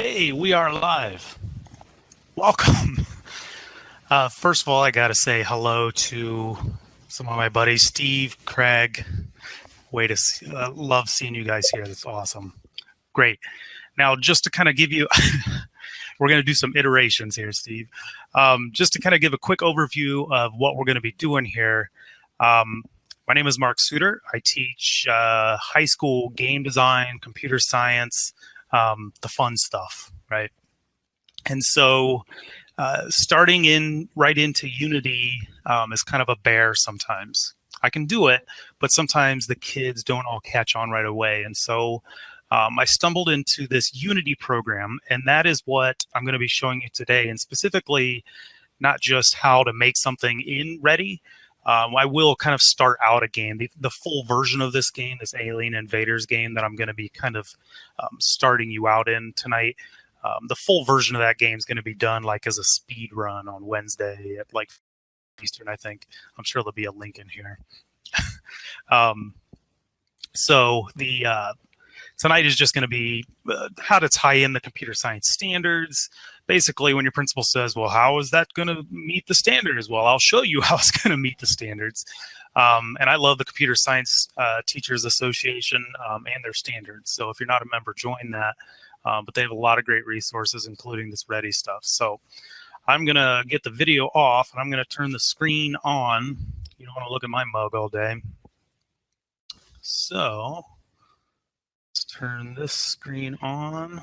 Hey, we are live. Welcome. Uh, first of all, I got to say hello to some of my buddies, Steve, Craig. Way to see, uh, love seeing you guys here. That's awesome. Great. Now, just to kind of give you, we're going to do some iterations here, Steve. Um, just to kind of give a quick overview of what we're going to be doing here. Um, my name is Mark Suter. I teach uh, high school game design, computer science, um, the fun stuff, right? And so uh, starting in right into Unity um, is kind of a bear sometimes. I can do it, but sometimes the kids don't all catch on right away. And so um, I stumbled into this Unity program, and that is what I'm going to be showing you today. And specifically, not just how to make something in Ready, um, I will kind of start out a game. The, the, full version of this game, this Alien Invaders game that I'm going to be kind of um, starting you out in tonight, um, the full version of that game is going to be done like as a speed run on Wednesday at like Eastern, I think. I'm sure there'll be a link in here. Um, so the uh, tonight is just going to be uh, how to tie in the computer science standards. Basically, when your principal says, well, how is that going to meet the standards? Well, I'll show you how it's going to meet the standards. Um, and I love the Computer Science uh, Teachers Association um, and their standards. So if you're not a member, join that. Um, but they have a lot of great resources, including this Ready stuff. So I'm going to get the video off and I'm going to turn the screen on. You don't want to look at my mug all day. So Let's turn this screen on.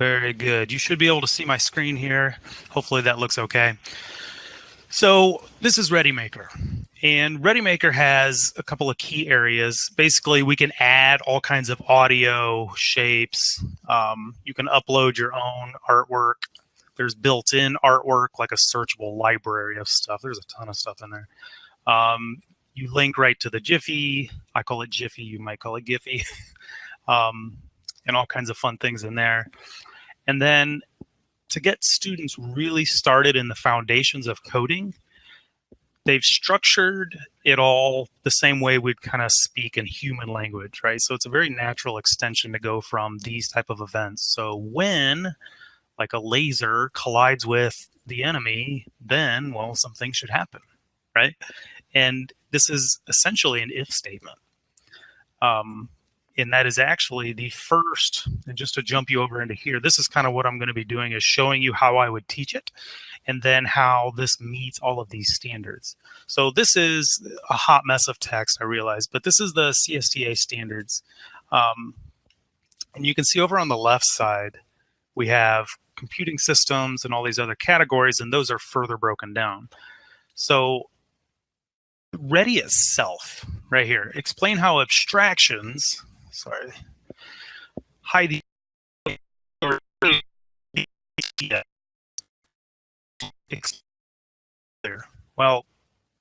Very good. You should be able to see my screen here. Hopefully that looks okay. So this is ReadyMaker. And ReadyMaker has a couple of key areas. Basically, we can add all kinds of audio, shapes. Um, you can upload your own artwork. There's built-in artwork, like a searchable library of stuff. There's a ton of stuff in there. Um, you link right to the Jiffy. I call it Jiffy. You might call it Giphy. um, and all kinds of fun things in there. And then to get students really started in the foundations of coding, they've structured it all the same way we'd kind of speak in human language, right? So it's a very natural extension to go from these type of events. So when like a laser collides with the enemy, then, well, something should happen, right? And this is essentially an if statement. Um, and that is actually the first, and just to jump you over into here, this is kind of what I'm going to be doing is showing you how I would teach it and then how this meets all of these standards. So this is a hot mess of text, I realize, but this is the CSTA standards. Um, and you can see over on the left side, we have computing systems and all these other categories, and those are further broken down. So ready itself right here. Explain how abstractions, sorry, the well,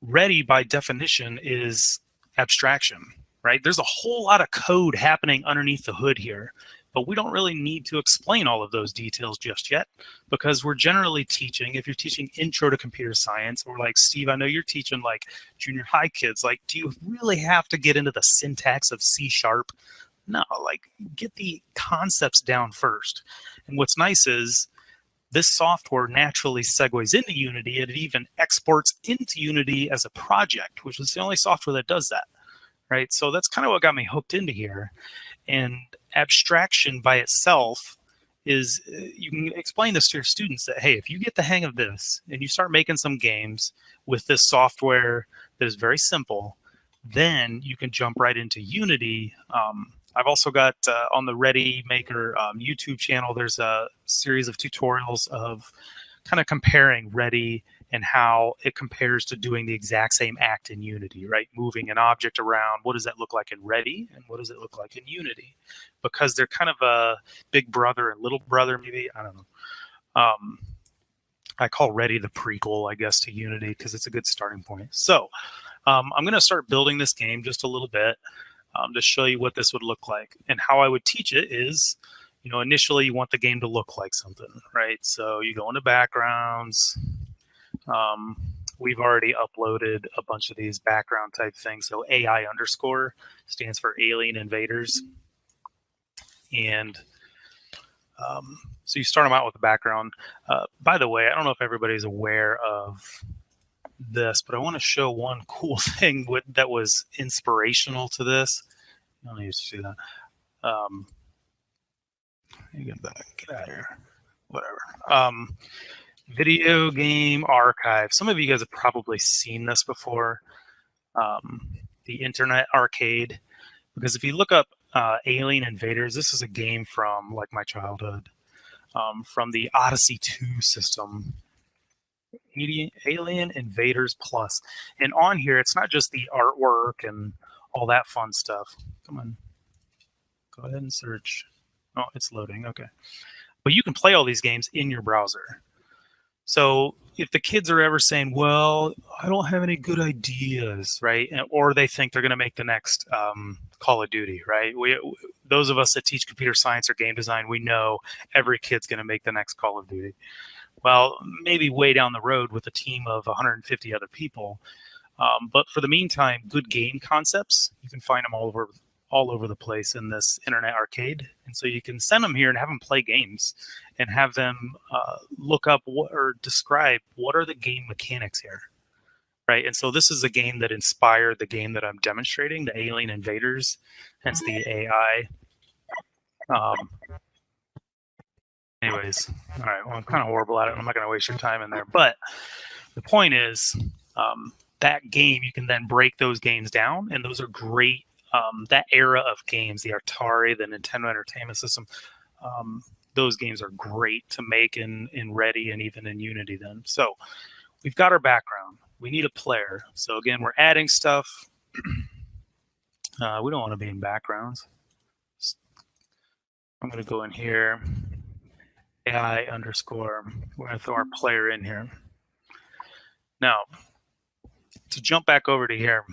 ready by definition is abstraction, right? There's a whole lot of code happening underneath the hood here but we don't really need to explain all of those details just yet because we're generally teaching, if you're teaching intro to computer science or like Steve, I know you're teaching like junior high kids, like do you really have to get into the syntax of C sharp? No, like get the concepts down first. And what's nice is this software naturally segues into Unity and it even exports into Unity as a project, which is the only software that does that, right? So that's kind of what got me hooked into here. And abstraction by itself is uh, you can explain this to your students that, hey, if you get the hang of this and you start making some games with this software that is very simple, then you can jump right into Unity. Um, I've also got uh, on the Ready Maker um, YouTube channel, there's a series of tutorials of kind of comparing Ready and how it compares to doing the exact same act in Unity, right? Moving an object around, what does that look like in Ready and what does it look like in Unity? Because they're kind of a big brother and little brother, maybe, I don't know. Um, I call Ready the prequel, I guess, to Unity because it's a good starting point. So um, I'm going to start building this game just a little bit um, to show you what this would look like. And how I would teach it is, you know, initially you want the game to look like something, right? So you go into backgrounds, um, we've already uploaded a bunch of these background type things. So AI underscore stands for alien invaders. And um, so you start them out with the background. Uh, by the way, I don't know if everybody's aware of this, but I want to show one cool thing with, that was inspirational to this. I don't need to see that. Um, get that. Get out of here. Whatever. Um, video game archive. Some of you guys have probably seen this before. Um, the Internet Arcade. Because if you look up uh, Alien Invaders, this is a game from like my childhood, um, from the Odyssey 2 system. Alien Invaders Plus. And on here, it's not just the artwork and all that fun stuff. Come on. Go ahead and search. Oh, it's loading. Okay. But you can play all these games in your browser. So if the kids are ever saying, "Well, I don't have any good ideas," right, or they think they're going to make the next um, Call of Duty, right? We, those of us that teach computer science or game design, we know every kid's going to make the next Call of Duty. Well, maybe way down the road with a team of 150 other people. Um, but for the meantime, good game concepts, you can find them all over all over the place in this internet arcade. And so you can send them here and have them play games and have them uh, look up what, or describe what are the game mechanics here. Right. And so this is a game that inspired the game that I'm demonstrating, the Alien Invaders, hence the AI. Um, anyways, all right. Well, I'm kind of horrible at it. I'm not going to waste your time in there. But the point is, um, that game, you can then break those games down, and those are great um, that era of games, the Atari, the Nintendo Entertainment System, um, those games are great to make in in Ready and even in Unity. Then, so we've got our background. We need a player. So again, we're adding stuff. uh, we don't want to be in backgrounds. I'm going to go in here, AI underscore. We're going to throw our player in here. Now, to jump back over to here,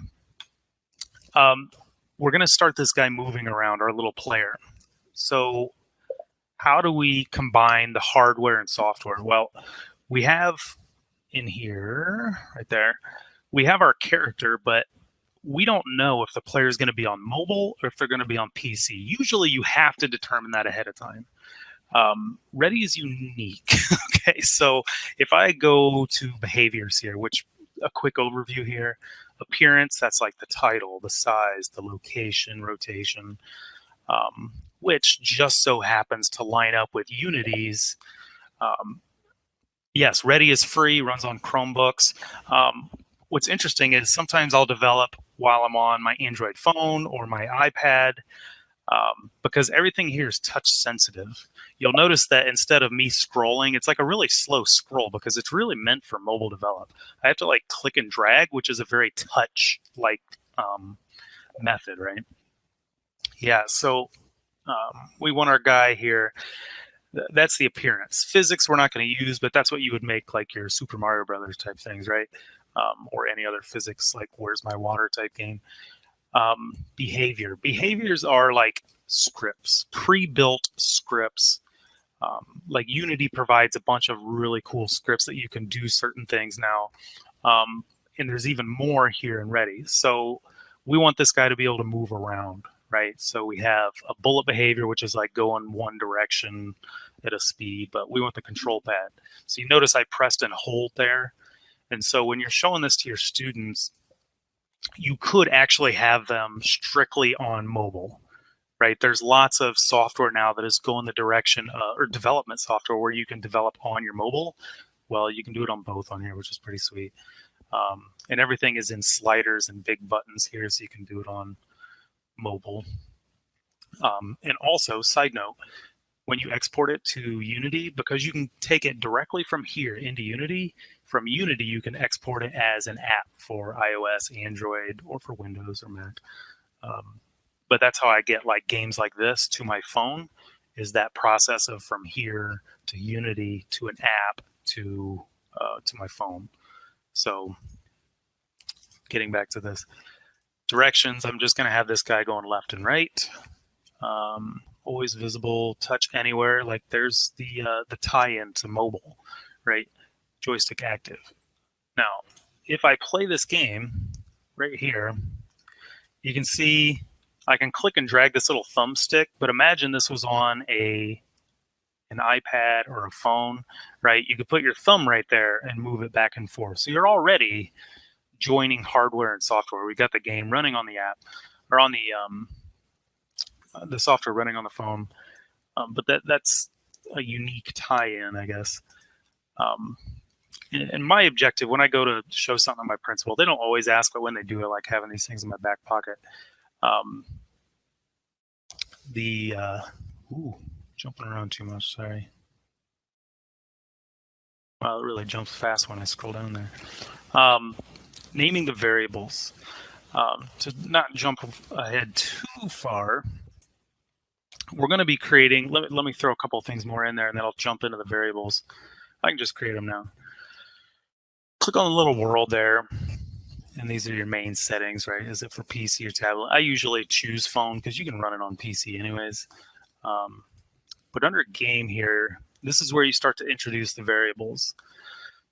um, we're going to start this guy moving around, our little player. So how do we combine the hardware and software? Well, we have in here, right there, we have our character, but we don't know if the player is going to be on mobile or if they're going to be on PC. Usually you have to determine that ahead of time. Um, Ready is unique. okay, so if I go to behaviors here, which a quick overview here, appearance, that's like the title, the size, the location, rotation, um, which just so happens to line up with Unity's. Um, yes, Ready is free, runs on Chromebooks. Um, what's interesting is sometimes I'll develop while I'm on my Android phone or my iPad um, because everything here is touch sensitive. You'll notice that instead of me scrolling, it's like a really slow scroll because it's really meant for mobile develop. I have to like click and drag, which is a very touch like um, method, right? Yeah, so um, we want our guy here. That's the appearance. Physics we're not going to use, but that's what you would make like your Super Mario Brothers type things, right? Um, or any other physics like Where's My Water type game um, behavior. Behaviors are like scripts, pre-built scripts. Um, like Unity provides a bunch of really cool scripts that you can do certain things now. Um, and there's even more here in Ready. So we want this guy to be able to move around, right? So we have a bullet behavior, which is like go in one direction at a speed, but we want the control pad. So you notice I pressed and hold there. And so when you're showing this to your students, you could actually have them strictly on mobile right? There's lots of software now that is going the direction uh, or development software where you can develop on your mobile. Well you can do it on both on here which is pretty sweet. Um, and everything is in sliders and big buttons here so you can do it on mobile. Um, and also side note when you export it to unity because you can take it directly from here into unity from Unity, you can export it as an app for iOS, Android, or for Windows or Mac. Um, but that's how I get like games like this to my phone is that process of from here to Unity to an app to uh, to my phone. So getting back to this directions, I'm just going to have this guy going left and right. Um, always visible, touch anywhere. Like there's the uh, the tie-in to mobile, right? Joystick active. Now, if I play this game right here, you can see I can click and drag this little thumbstick, but imagine this was on a an iPad or a phone, right? You could put your thumb right there and move it back and forth. So you're already joining hardware and software. We've got the game running on the app or on the um, the software running on the phone, um, but that that's a unique tie-in, I guess. Um, and my objective when I go to show something to my principal, they don't always ask, but when they do, I like having these things in my back pocket. Um, the uh, ooh, jumping around too much. Sorry. Well, it really jumps fast when I scroll down there. Um, naming the variables. Um, to not jump ahead too far, we're going to be creating. Let me let me throw a couple things more in there, and then I'll jump into the variables. I can just create them now. Click on the little world there, and these are your main settings, right? Is it for PC or tablet? I usually choose phone because you can run it on PC anyways. Um, but under game here, this is where you start to introduce the variables.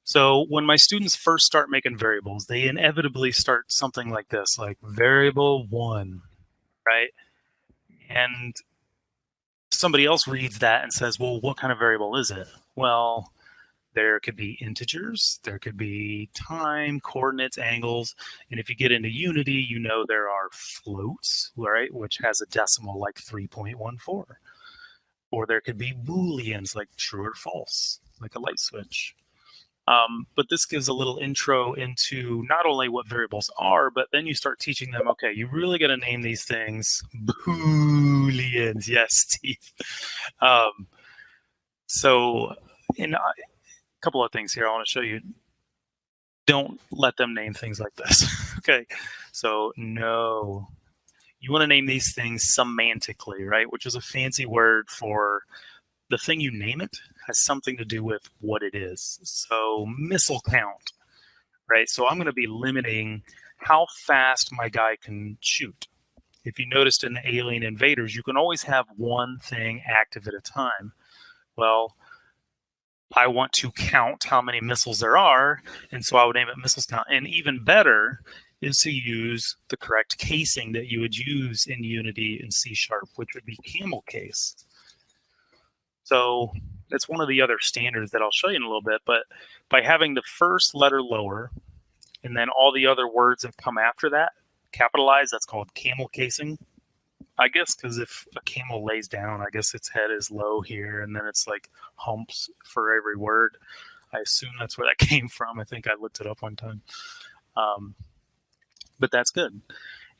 So when my students first start making variables, they inevitably start something like this, like variable one, right? And somebody else reads that and says, well, what kind of variable is it? Well, there could be integers, there could be time, coordinates, angles. And if you get into Unity, you know there are floats, right, which has a decimal like 3.14. Or there could be booleans like true or false, like a light switch. Um, but this gives a little intro into not only what variables are, but then you start teaching them, okay, you really got to name these things booleans. Yes, Steve. Um, so in couple of things here I want to show you. Don't let them name things like this. okay, so no. You want to name these things semantically, right? Which is a fancy word for the thing you name it has something to do with what it is. So missile count, right? So I'm going to be limiting how fast my guy can shoot. If you noticed in the Alien Invaders, you can always have one thing active at a time. Well, I want to count how many missiles there are, and so I would name it missiles count. And even better is to use the correct casing that you would use in Unity and C Sharp, which would be camel case. So that's one of the other standards that I'll show you in a little bit. But by having the first letter lower, and then all the other words that come after that capitalized, that's called camel casing. I guess because if a camel lays down, I guess its head is low here, and then it's like humps for every word. I assume that's where that came from. I think I looked it up one time. Um, but that's good.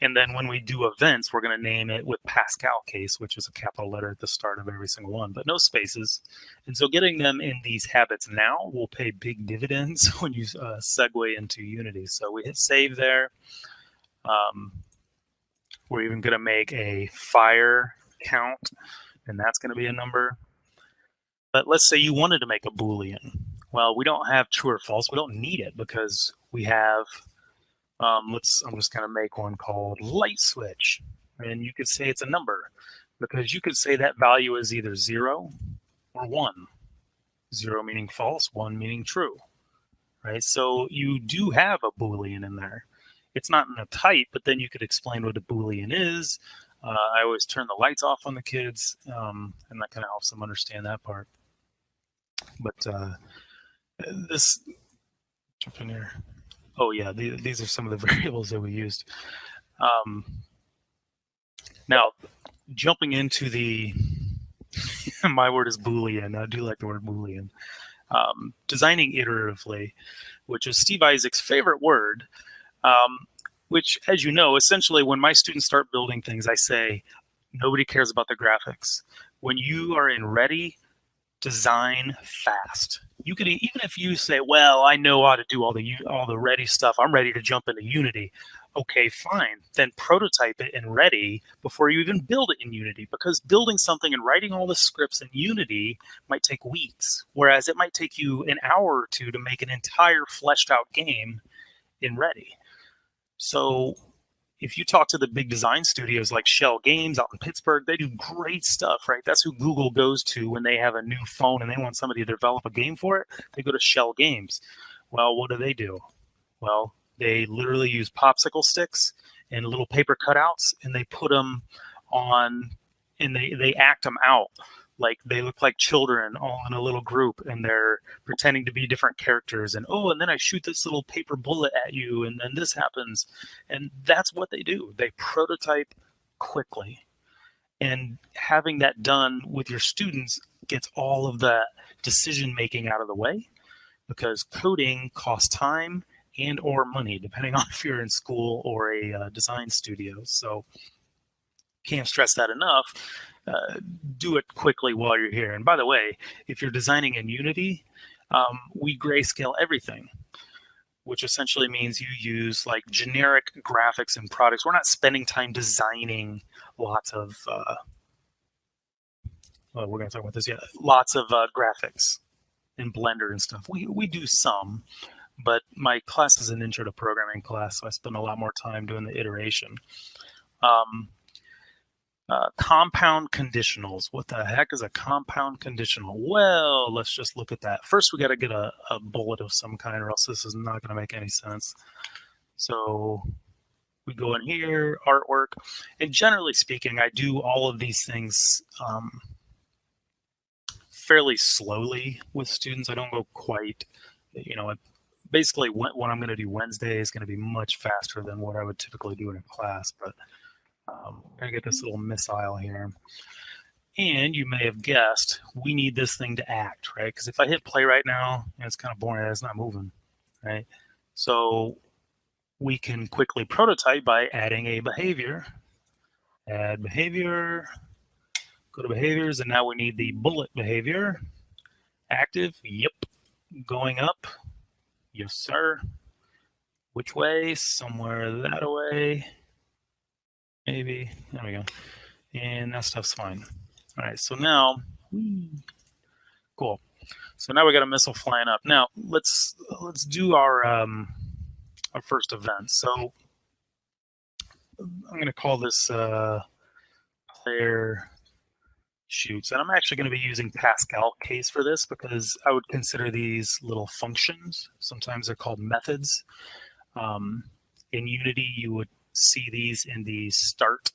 And then when we do events, we're going to name it with Pascal case, which is a capital letter at the start of every single one, but no spaces. And so getting them in these habits now will pay big dividends when you uh, segue into Unity. So we hit save there. Um, we're even going to make a fire count, and that's going to be a number. But let's say you wanted to make a Boolean. Well, we don't have true or false. We don't need it because we have, um, let's, I'm just going to make one called light switch. And you could say it's a number because you could say that value is either zero or one. Zero meaning false, one meaning true, right? So you do have a Boolean in there it's not in a type, but then you could explain what a Boolean is. Uh, I always turn the lights off on the kids, um, and that kind of helps them understand that part. But uh, this, jump in here. Oh yeah, the, these are some of the variables that we used. Um, now, jumping into the, my word is Boolean. I do like the word Boolean. Um, designing iteratively, which is Steve Isaacs' favorite word um, which, as you know, essentially when my students start building things, I say, nobody cares about the graphics. When you are in ready, design fast. You could even if you say, well, I know how to do all the all the ready stuff. I'm ready to jump into Unity. Okay, fine. Then prototype it in Ready before you even build it in Unity because building something and writing all the scripts in Unity might take weeks, whereas it might take you an hour or two to make an entire fleshed out game in Ready. So if you talk to the big design studios like Schell Games out in Pittsburgh, they do great stuff, right? That's who Google goes to when they have a new phone and they want somebody to develop a game for it. They go to Schell Games. Well, what do they do? Well, they literally use popsicle sticks and little paper cutouts, and they put them on, and they they act them out like they look like children all in a little group and they're pretending to be different characters and oh and then i shoot this little paper bullet at you and then this happens. And that's what they do. They prototype quickly. And having that done with your students gets all of that decision making out of the way because coding costs time and or money depending on if you're in school or a uh, design studio. So can't stress that enough uh, do it quickly while you're here and by the way if you're designing in unity um, we grayscale everything which essentially means you use like generic graphics and products we're not spending time designing lots of uh, well, we're going to talk about this. Yeah, lots of uh, graphics in Blender and stuff. We we do some, but my class is an intro to programming class, so I spend a lot more time doing the iteration. Um, uh, compound conditionals. What the heck is a compound conditional? Well, let's just look at that. First, we got to get a, a bullet of some kind, or else this is not going to make any sense. So we go in here, artwork, and generally speaking, I do all of these things um, fairly slowly with students. I don't go quite, you know, basically what, what I'm going to do Wednesday is going to be much faster than what I would typically do in a class, but um, I'm going to get this little missile here. And you may have guessed, we need this thing to act, right? Because if I hit play right now, it's kind of boring. It's not moving, right? So we can quickly prototype by adding a behavior. Add behavior, Go to behaviors, and now we need the bullet behavior. Active, yep. Going up, yes, sir. Which way? Somewhere that way. Maybe. There we go. And that stuff's fine. All right, so now, cool. So now we got a missile flying up. Now let's let's do our um, our first event. So I'm going to call this uh, player shoots. And I'm actually going to be using Pascal case for this because I would consider these little functions. Sometimes they're called methods. Um, in Unity, you would see these in the start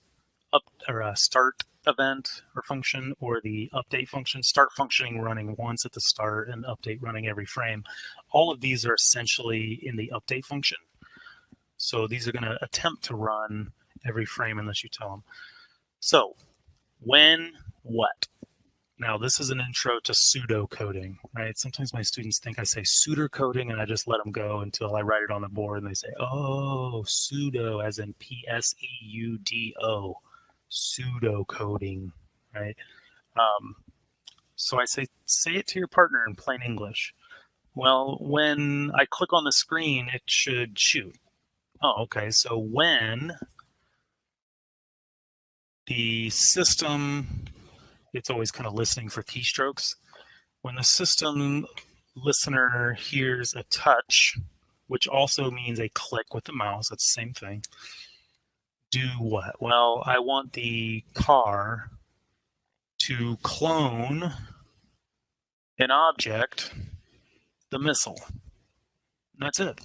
up or a start event or function or the update function, start functioning running once at the start and update running every frame. All of these are essentially in the update function. So these are going to attempt to run every frame unless you tell them. So when what? Now, this is an intro to pseudo coding, right? Sometimes my students think I say pseudo coding and I just let them go until I write it on the board and they say, oh, pseudo as in pseudo coding, right? Um, so I say, say it to your partner in plain English. Well, when I click on the screen, it should shoot. Oh, okay. So when the system it's always kind of listening for keystrokes. When the system listener hears a touch, which also means a click with the mouse, that's the same thing, do what? Well, I want the car to clone an object, the missile. And that's it.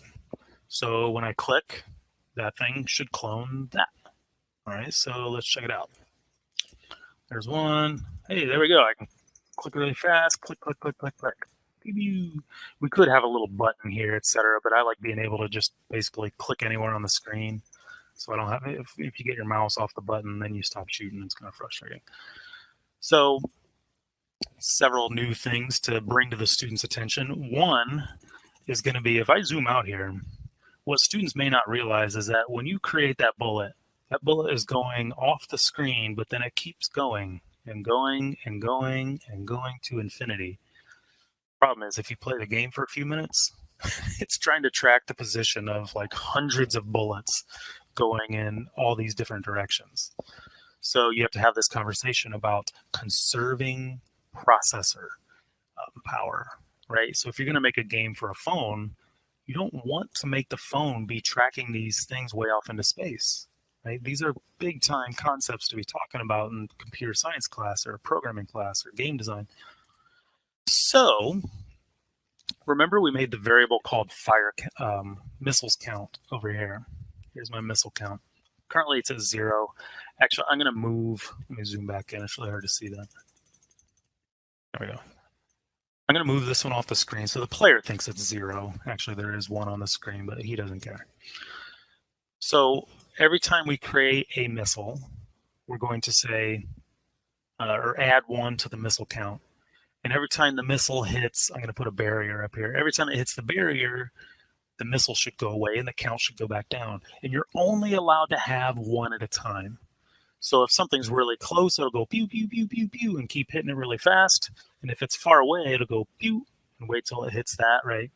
So when I click, that thing should clone that. All right, so let's check it out. There's one. Hey, there we go. I can click really fast. Click, click, click, click, click. We could have a little button here, etc. But I like being able to just basically click anywhere on the screen. So I don't have, if, if you get your mouse off the button, then you stop shooting. It's kind of frustrating. So several new things to bring to the student's attention. One is going to be, if I zoom out here, what students may not realize is that when you create that bullet, that bullet is going off the screen, but then it keeps going and going and going and going to infinity. Problem is, if you play the game for a few minutes, it's trying to track the position of like hundreds of bullets going in all these different directions. So you have to have this conversation about conserving processor um, power, right? So if you're going to make a game for a phone, you don't want to make the phone be tracking these things way off into space. Right? These are big time concepts to be talking about in computer science class or programming class or game design. So remember we made the variable called fire um, missiles count over here. Here's my missile count. currently it's at zero. Actually, I'm going to move. Let me zoom back in. It's really hard to see that. There we go. I'm going to move this one off the screen so the player thinks it's zero. Actually, there is one on the screen, but he doesn't care. So every time we create a missile, we're going to say, uh, or add one to the missile count. And every time the missile hits, I'm going to put a barrier up here. Every time it hits the barrier, the missile should go away and the count should go back down. And you're only allowed to have one at a time. So if something's really close, it'll go pew, pew, pew, pew, pew, and keep hitting it really fast. And if it's far away, it'll go pew, and wait till it hits that, right?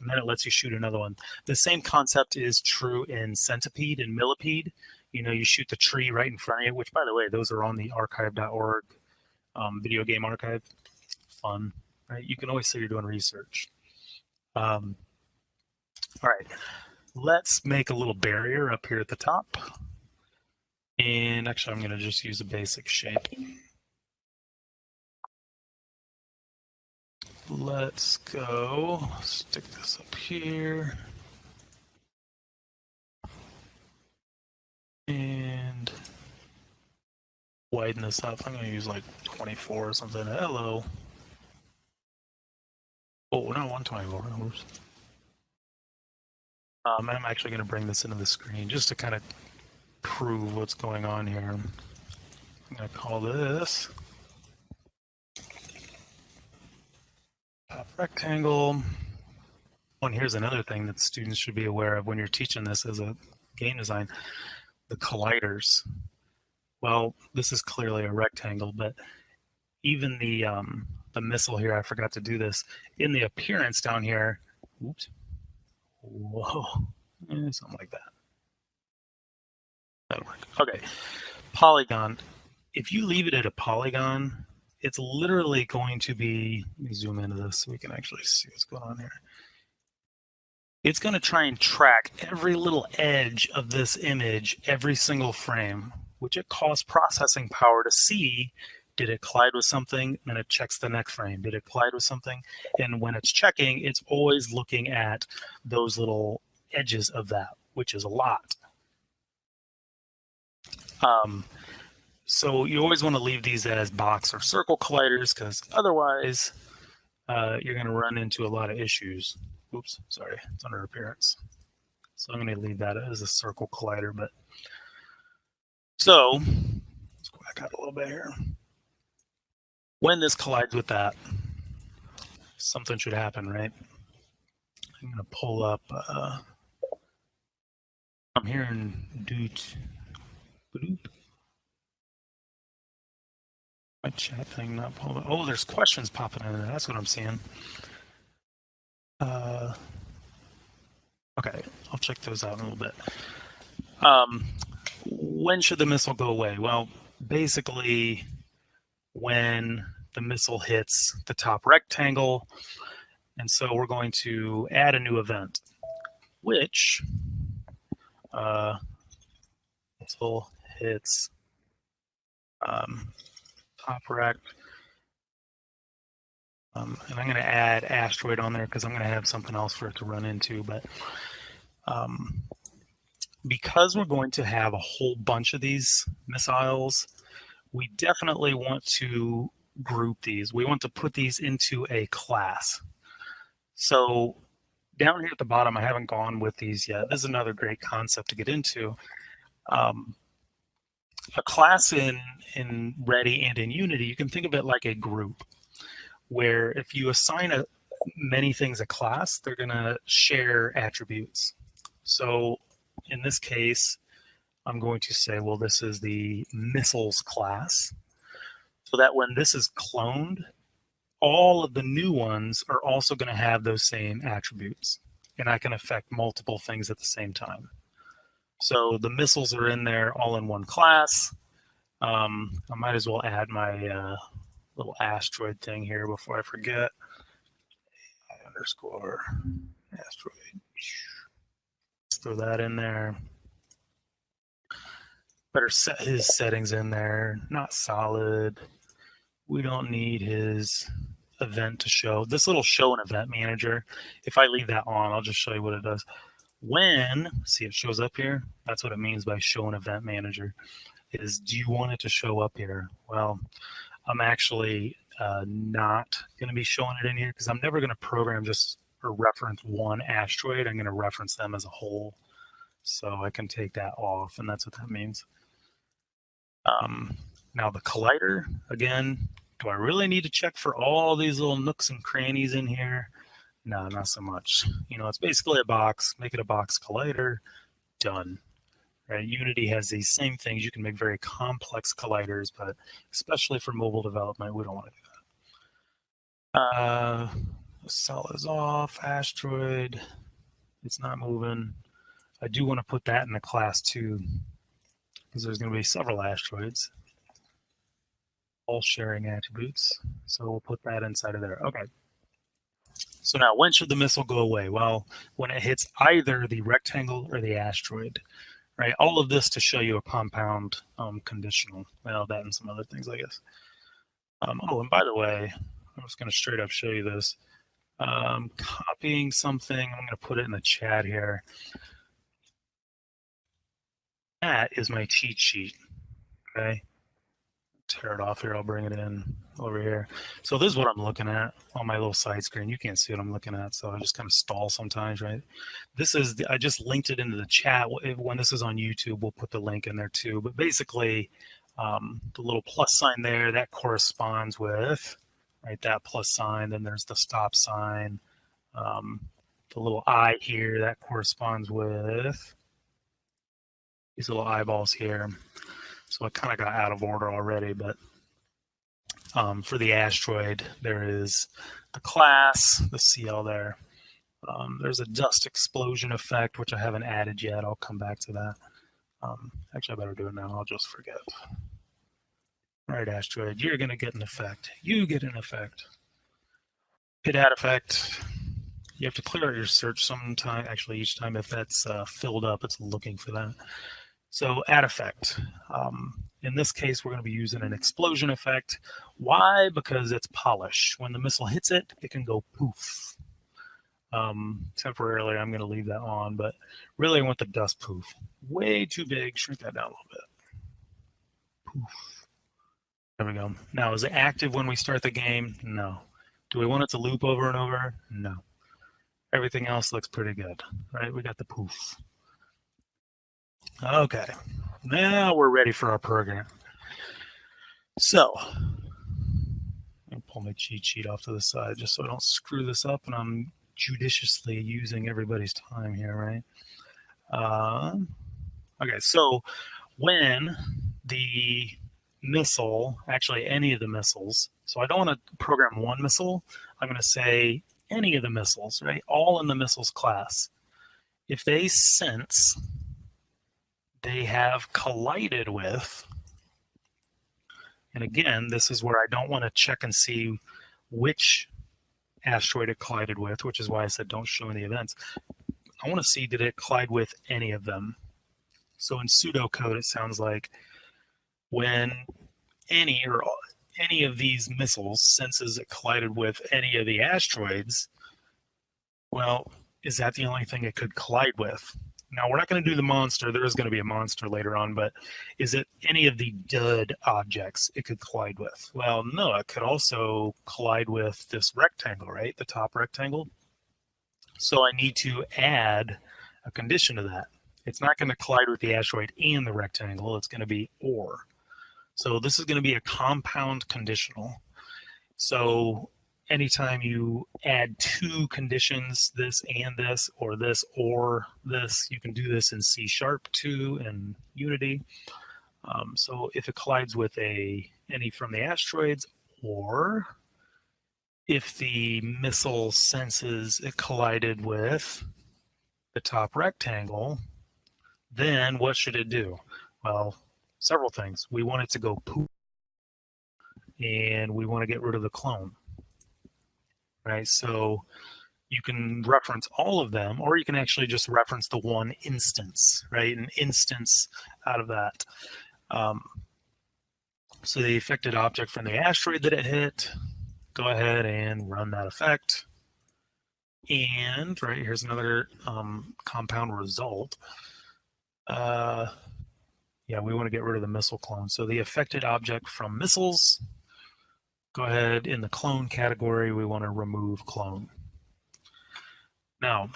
And then it lets you shoot another one. The same concept is true in Centipede and Millipede. You know, you shoot the tree right in front of you, which, by the way, those are on the archive.org um, video game archive. Fun, right? You can always say you're doing research. Um, all right, let's make a little barrier up here at the top. And actually, I'm going to just use a basic shape. Let's go stick this up here. And widen this up. I'm going to use like 24 or something. Hello. Oh, no, 124. Oops. Um, I'm actually going to bring this into the screen just to kind of prove what's going on here. I'm going to call this top rectangle. Oh, and here's another thing that students should be aware of when you're teaching this as a game design, the colliders. Well, this is clearly a rectangle, but even the um, the missile here, I forgot to do this. In the appearance down here, oops, whoa, eh, something like that. That'll work. Okay, polygon. If you leave it at a polygon, it's literally going to be, let me zoom into this so we can actually see what's going on here. It's going to try and track every little edge of this image every single frame, which it costs processing power to see did it collide with something? Then it checks the next frame. Did it collide with something? And when it's checking, it's always looking at those little edges of that, which is a lot. Um, so you always want to leave these as box or circle colliders because otherwise uh, you're going to run into a lot of issues. Oops, sorry, it's under appearance. So I'm going to leave that as a circle collider. But so let's go back out a little bit here. When this collides with that, something should happen, right? I'm going to pull up. Uh, I'm hearing doot. My chat thing not pulled up. Oh, there's questions popping in there. That's what I'm seeing. Uh, okay, I'll check those out in a little bit. Um, when should the missile go away? Well, basically, when the missile hits the top rectangle. And so we're going to add a new event, which uh, missile hits um, rect. Um, and I'm going to add asteroid on there because I'm going to have something else for it to run into. But um, because we're going to have a whole bunch of these missiles, we definitely want to group these. We want to put these into a class. So down here at the bottom, I haven't gone with these yet. This is another great concept to get into. Um, a class in, in Ready and in Unity, you can think of it like a group, where if you assign a, many things a class, they're going to share attributes. So in this case, I'm going to say, well, this is the missiles class. So that when this is cloned, all of the new ones are also going to have those same attributes. And I can affect multiple things at the same time. So the missiles are in there all in one class. Um, I might as well add my uh, little asteroid thing here before I forget. Underscore asteroid. Let's throw that in there better set his settings in there. Not solid. We don't need his event to show. This little show an event manager, if I leave that on, I'll just show you what it does. When, see it shows up here, that's what it means by show an event manager, is do you want it to show up here? Well, I'm actually uh, not going to be showing it in here because I'm never going to program just or reference one asteroid. I'm going to reference them as a whole. So I can take that off, and that's what that means. Um, now the collider, again, do I really need to check for all these little nooks and crannies in here? No, not so much. You know, it's basically a box, make it a box collider, done. Right? Unity has these same things. You can make very complex colliders, but especially for mobile development, we don't want to do that. Uh, cell is off, asteroid, it's not moving. I do want to put that in the class too, because there's going to be several asteroids, all sharing attributes. So we'll put that inside of there. Okay. So now when should the missile go away? Well, when it hits either the rectangle or the asteroid, right? All of this to show you a compound um, conditional. Well, that and some other things, I guess. Um, oh, and by the way, I'm just going to straight up show you this. Um, copying something, I'm going to put it in the chat here. That is my cheat sheet, okay? Tear it off here. I'll bring it in over here. So this is what I'm looking at on my little side screen. You can't see what I'm looking at, so I just kind of stall sometimes, right? This is, the, I just linked it into the chat. When this is on YouTube, we'll put the link in there too. But basically, um, the little plus sign there, that corresponds with, right, that plus sign. Then there's the stop sign. Um, the little eye here, that corresponds with these little eyeballs here. So I kind of got out of order already, but um, for the asteroid, there is the class, the CL there. Um, there's a dust explosion effect, which I haven't added yet. I'll come back to that. Um, actually, I better do it now. I'll just forget. Right, asteroid, you're going to get an effect. You get an effect. Hit add effect. You have to clear out your search sometime. Actually, each time if that's uh, filled up, it's looking for that. So add effect. Um, in this case, we're going to be using an explosion effect. Why? Because it's polish. When the missile hits it, it can go poof. Um, temporarily, I'm going to leave that on, but really I want the dust poof. Way too big. Shrink that down a little bit. Poof. There we go. Now, is it active when we start the game? No. Do we want it to loop over and over? No. Everything else looks pretty good, right? We got the poof. Okay, now we're ready for our program. So, I'll pull my cheat sheet off to the side just so I don't screw this up and I'm judiciously using everybody's time here, right? Uh, okay, so when the missile, actually any of the missiles, so I don't want to program one missile, I'm going to say any of the missiles, right? All in the missiles class. If they sense they have collided with, and again, this is where I don't want to check and see which asteroid it collided with, which is why I said don't show any events. I want to see did it collide with any of them. So in pseudocode, it sounds like when any or any of these missiles senses it collided with any of the asteroids, well, is that the only thing it could collide with? Now, we're not going to do the monster. There is going to be a monster later on, but is it any of the dud objects it could collide with? Well, no, it could also collide with this rectangle, right? The top rectangle. So I need to add a condition to that. It's not going to collide with the asteroid and the rectangle. It's going to be or. So this is going to be a compound conditional. So anytime you add two conditions, this and this, or this or this, you can do this in C sharp too in Unity. Um, so if it collides with a any from the asteroids, or if the missile senses it collided with the top rectangle, then what should it do? Well, several things. We want it to go poop, and we want to get rid of the clone right? So you can reference all of them, or you can actually just reference the one instance, right? An instance out of that. Um, so the affected object from the asteroid that it hit, go ahead and run that effect. And right here's another um, compound result. Uh, yeah, we want to get rid of the missile clone. So the affected object from missiles, go ahead in the clone category, we want to remove clone. Now,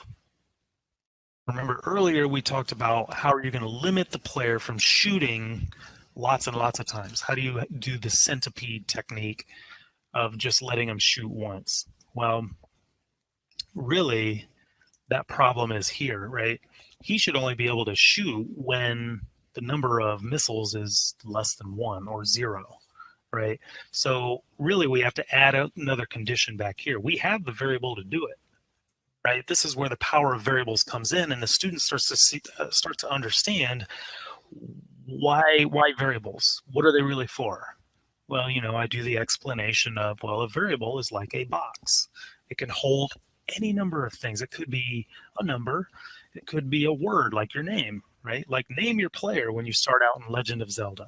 remember earlier we talked about how are you going to limit the player from shooting lots and lots of times? How do you do the centipede technique of just letting them shoot once? Well, really, that problem is here, right? He should only be able to shoot when the number of missiles is less than one or zero, right? So really we have to add another condition back here. We have the variable to do it, right? This is where the power of variables comes in and the student starts to see, uh, start to understand why, why variables? What are they really for? Well, you know, I do the explanation of, well, a variable is like a box. It can hold any number of things. It could be a number. It could be a word like your name right? Like name your player when you start out in Legend of Zelda,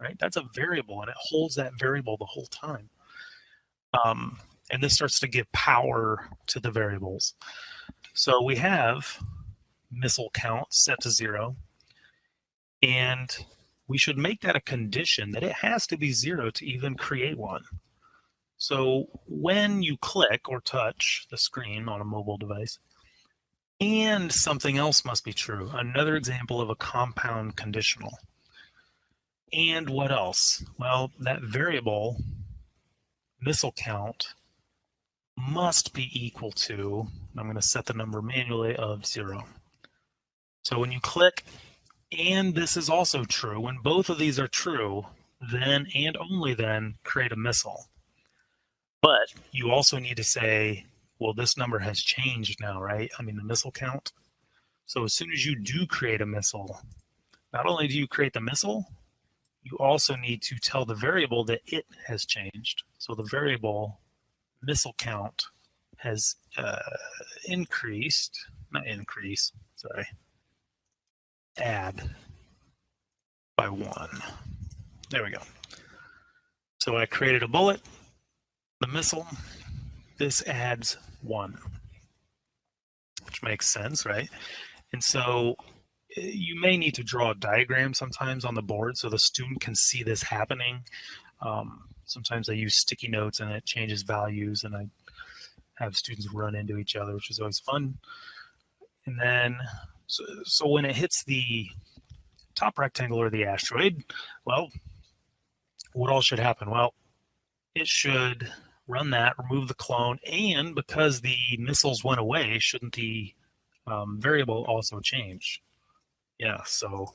right? That's a variable and it holds that variable the whole time. Um, and this starts to give power to the variables. So we have missile count set to zero, and we should make that a condition that it has to be zero to even create one. So when you click or touch the screen on a mobile device, and something else must be true. Another example of a compound conditional. And what else? Well, that variable missile count must be equal to, I'm going to set the number manually of zero. So when you click, and this is also true, when both of these are true, then and only then create a missile. But you also need to say well, this number has changed now, right? I mean, the missile count. So as soon as you do create a missile, not only do you create the missile, you also need to tell the variable that it has changed. So the variable missile count has uh, increased, not increase, sorry, add by one. There we go. So I created a bullet, the missile, this adds one, which makes sense, right? And so you may need to draw a diagram sometimes on the board so the student can see this happening. Um, sometimes I use sticky notes and it changes values and I have students run into each other, which is always fun. And then, so, so when it hits the top rectangle or the asteroid, well, what all should happen? Well, it should run that, remove the clone, and because the missiles went away, shouldn't the um, variable also change? Yeah, so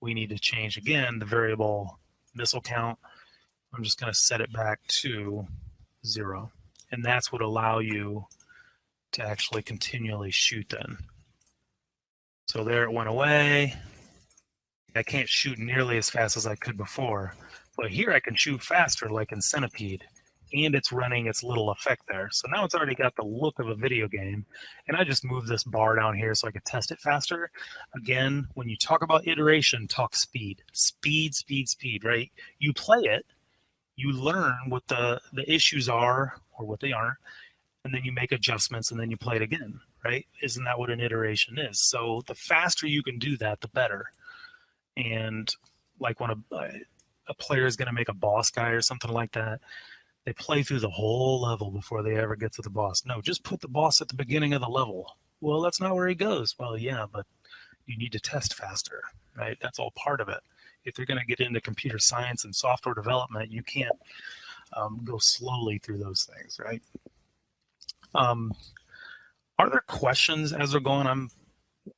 we need to change again the variable missile count. I'm just going to set it back to zero. And that's what allow you to actually continually shoot then. So there it went away. I can't shoot nearly as fast as I could before, but here I can shoot faster like in Centipede and it's running its little effect there. So now it's already got the look of a video game. And I just moved this bar down here so I could test it faster. Again, when you talk about iteration, talk speed. Speed, speed, speed, right? You play it, you learn what the, the issues are or what they aren't, and then you make adjustments and then you play it again, right? Isn't that what an iteration is? So the faster you can do that, the better. And like when a, a player is going to make a boss guy or something like that, they play through the whole level before they ever get to the boss. No, just put the boss at the beginning of the level. Well, that's not where he goes. Well, yeah, but you need to test faster, right? That's all part of it. If you're going to get into computer science and software development, you can't um, go slowly through those things, right? Um, are there questions as we're going? I'm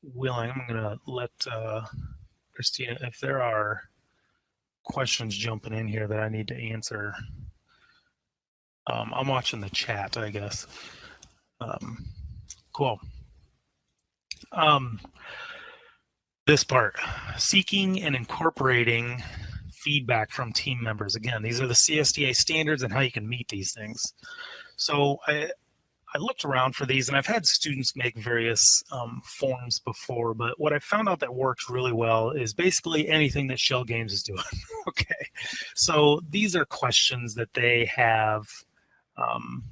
willing. I'm going to let uh, Christina, if there are questions jumping in here that I need to answer, um, I'm watching the chat, I guess. Um, cool. Um, this part, seeking and incorporating feedback from team members. Again, these are the CSTA standards and how you can meet these things. So I, I looked around for these and I've had students make various um, forms before, but what I found out that works really well is basically anything that Schell Games is doing. okay. So these are questions that they have um,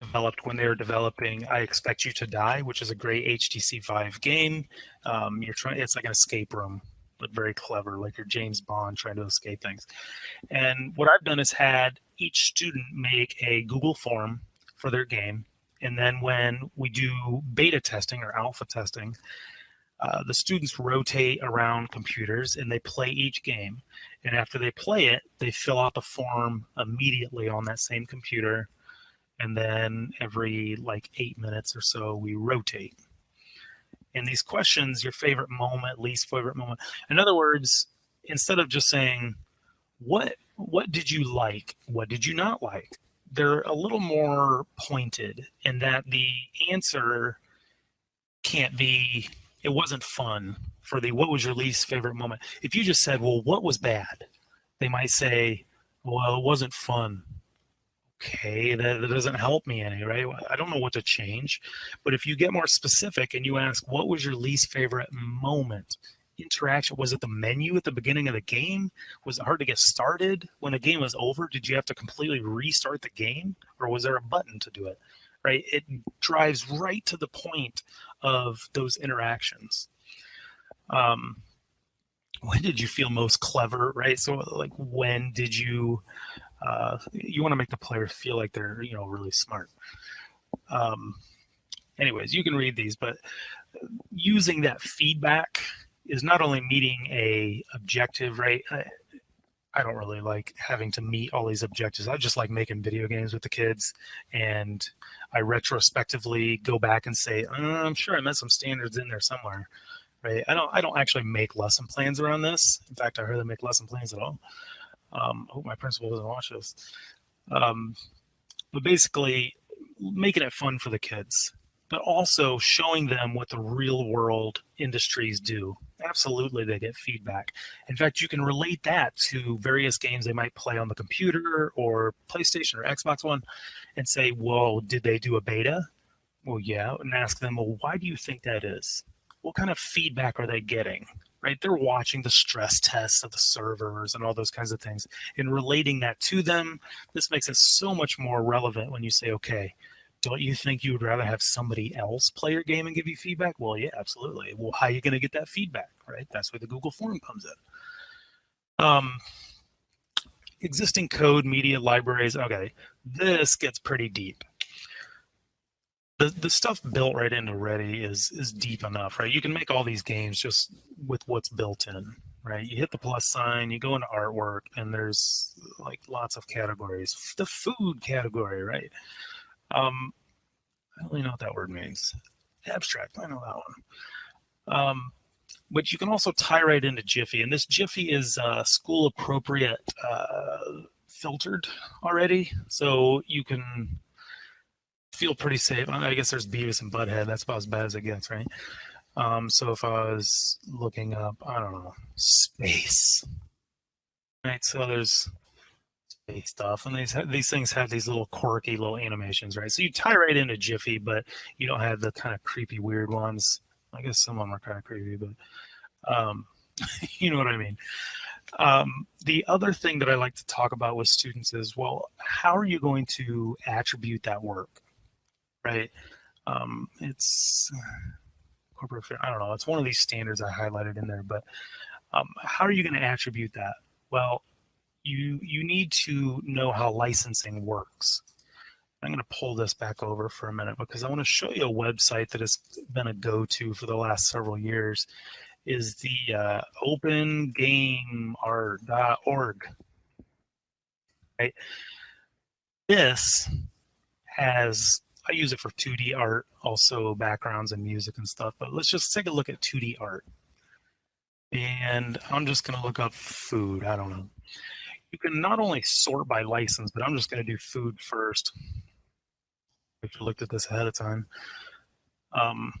developed when they were developing I Expect You to Die, which is a great HTC Vive game. Um, you're trying, it's like an escape room, but very clever, like you're James Bond trying to escape things. And what I've done is had each student make a Google form for their game. And then when we do beta testing or alpha testing, uh, the students rotate around computers and they play each game. And after they play it, they fill out the form immediately on that same computer. And then every like eight minutes or so, we rotate. And these questions, your favorite moment, least favorite moment. In other words, instead of just saying, what what did you like? What did you not like? They're a little more pointed in that the answer can't be it wasn't fun for the what was your least favorite moment. If you just said, well, what was bad? They might say, well, it wasn't fun. Okay, that, that doesn't help me any, right? I don't know what to change. But if you get more specific and you ask, what was your least favorite moment? Interaction, was it the menu at the beginning of the game? Was it hard to get started when the game was over? Did you have to completely restart the game or was there a button to do it? right? It drives right to the point of those interactions. Um, when did you feel most clever, right? So like when did you, uh, you want to make the player feel like they're, you know, really smart. Um, anyways, you can read these, but using that feedback is not only meeting a objective, right? I don't really like having to meet all these objectives. I just like making video games with the kids, and I retrospectively go back and say, uh, I'm sure I met some standards in there somewhere, right? I don't I don't actually make lesson plans around this. In fact, I hardly make lesson plans at all. Um, I hope my principal doesn't watch this. Um, but basically, making it fun for the kids but also showing them what the real world industries do. Absolutely, they get feedback. In fact, you can relate that to various games they might play on the computer or PlayStation or Xbox One and say, well, did they do a beta? Well, yeah, and ask them, well, why do you think that is? What kind of feedback are they getting? Right? They're watching the stress tests of the servers and all those kinds of things and relating that to them. This makes it so much more relevant when you say, okay, don't you think you would rather have somebody else play your game and give you feedback? Well, yeah, absolutely. Well, how are you going to get that feedback, right? That's where the Google form comes in. Um, existing code, media, libraries. Okay, this gets pretty deep. The, the stuff built right into Ready is is deep enough, right? You can make all these games just with what's built in, right? You hit the plus sign, you go into artwork, and there's like lots of categories. The food category, right? Um, I don't really know what that word means. Abstract, I know that one. Um, but you can also tie right into Giphy, and this Giphy is uh, school appropriate uh, filtered already, so you can feel pretty safe. I guess there's Beavis and Butthead. That's about as bad as it gets, right? Um, so if I was looking up, I don't know, space, right? So there's stuff and these these things have these little quirky little animations right so you tie right into Giphy, but you don't have the kind of creepy weird ones i guess some of them are kind of creepy but um, you know what i mean um, the other thing that i like to talk about with students is well how are you going to attribute that work right um, it's corporate i don't know it's one of these standards i highlighted in there but um, how are you going to attribute that well you you need to know how licensing works. I'm going to pull this back over for a minute because I want to show you a website that has been a go-to for the last several years is the uh, opengameart.org. Right? This has, I use it for 2D art, also backgrounds and music and stuff, but let's just take a look at 2D art. And I'm just going to look up food. I don't know you can not only sort by license, but I'm just going to do food first. If you looked at this ahead of time. Um,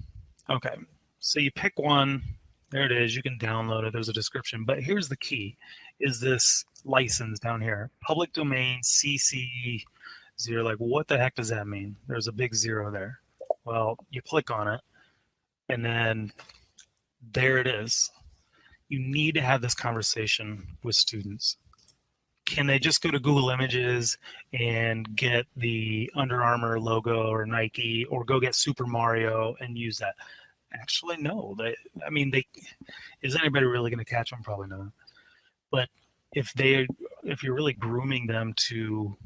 okay, so you pick one. There it is. You can download it. There's a description. But here's the key: is this license down here, public domain CC zero? Like, what the heck does that mean? There's a big zero there. Well, you click on it, and then there it is. You need to have this conversation with students can they just go to Google Images and get the Under Armour logo or Nike or go get Super Mario and use that? Actually, no. They, I mean, they is anybody really going to catch them? Probably not. But if they, if you're really grooming them to,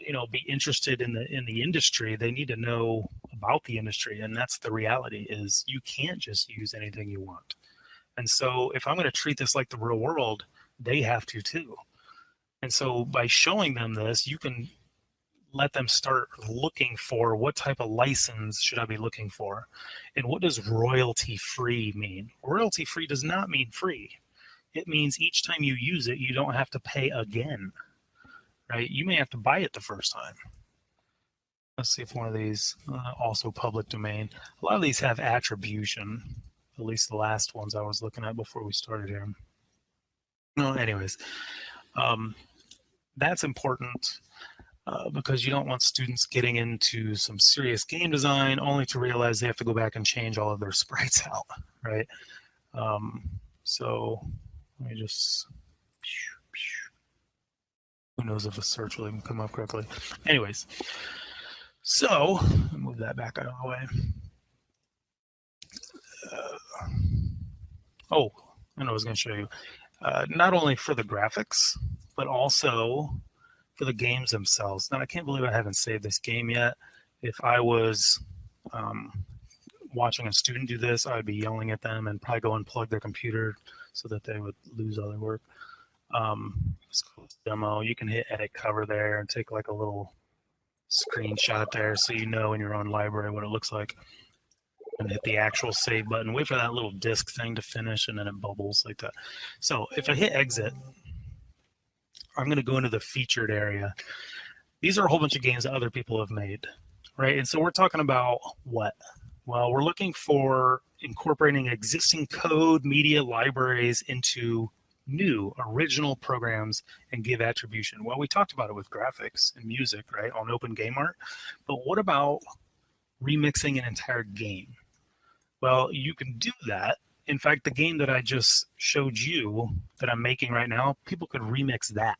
you know, be interested in the in the industry, they need to know about the industry, and that's the reality. Is you can't just use anything you want. And so, if I'm going to treat this like the real world, they have to too. And so by showing them this, you can let them start looking for what type of license should I be looking for? And what does royalty free mean? Royalty free does not mean free. It means each time you use it, you don't have to pay again, right? You may have to buy it the first time. Let's see if one of these, uh, also public domain. A lot of these have attribution, at least the last ones I was looking at before we started here. No, anyways, um, that's important uh, because you don't want students getting into some serious game design only to realize they have to go back and change all of their sprites out, right? Um, so let me just, who knows if a search will even come up correctly. Anyways, so move that back out of the way. Uh, oh, I know I was going to show you. Uh, not only for the graphics, but also for the games themselves. Now, I can't believe I haven't saved this game yet. If I was um, watching a student do this, I would be yelling at them and probably go unplug their computer so that they would lose all their work. Um, demo. You can hit edit cover there and take like a little screenshot there so you know in your own library what it looks like. And hit the actual save button. Wait for that little disk thing to finish and then it bubbles like that. So if I hit exit, I'm going to go into the featured area. These are a whole bunch of games that other people have made, right? And so we're talking about what? Well, we're looking for incorporating existing code media libraries into new original programs and give attribution. Well, we talked about it with graphics and music, right, on Open Game Art. But what about remixing an entire game? Well, you can do that in fact, the game that I just showed you that I'm making right now, people could remix that,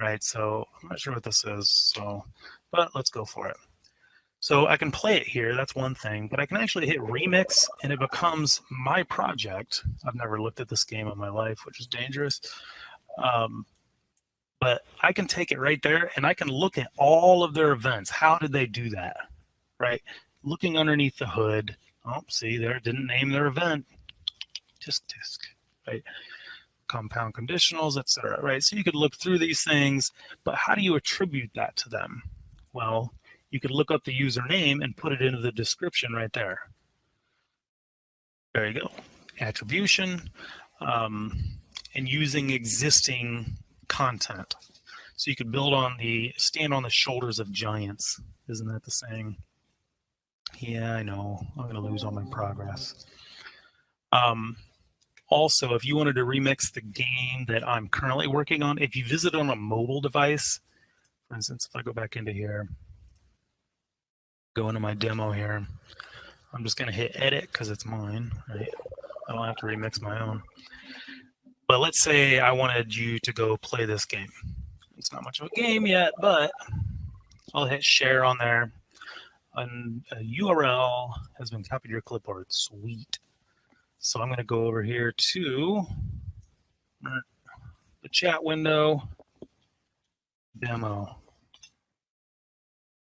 right? So I'm not sure what this is, so, but let's go for it. So I can play it here, that's one thing, but I can actually hit remix and it becomes my project. I've never looked at this game in my life, which is dangerous. Um, but I can take it right there and I can look at all of their events. How did they do that, right? Looking underneath the hood, oh, see there, didn't name their event disk disk, right? Compound conditionals, etc. Right? So you could look through these things, but how do you attribute that to them? Well, you could look up the username and put it into the description right there. There you go. Attribution um, and using existing content. So you could build on the, stand on the shoulders of giants. Isn't that the saying? Yeah, I know. I'm going to lose all my progress. Um, also, if you wanted to remix the game that I'm currently working on, if you visit on a mobile device, for instance, if I go back into here, go into my demo here, I'm just going to hit edit because it's mine, right? I don't have to remix my own. But let's say I wanted you to go play this game. It's not much of a game yet, but I'll hit share on there. And a URL has been copied to your clipboard. Sweet. So I'm going to go over here to the chat window, demo.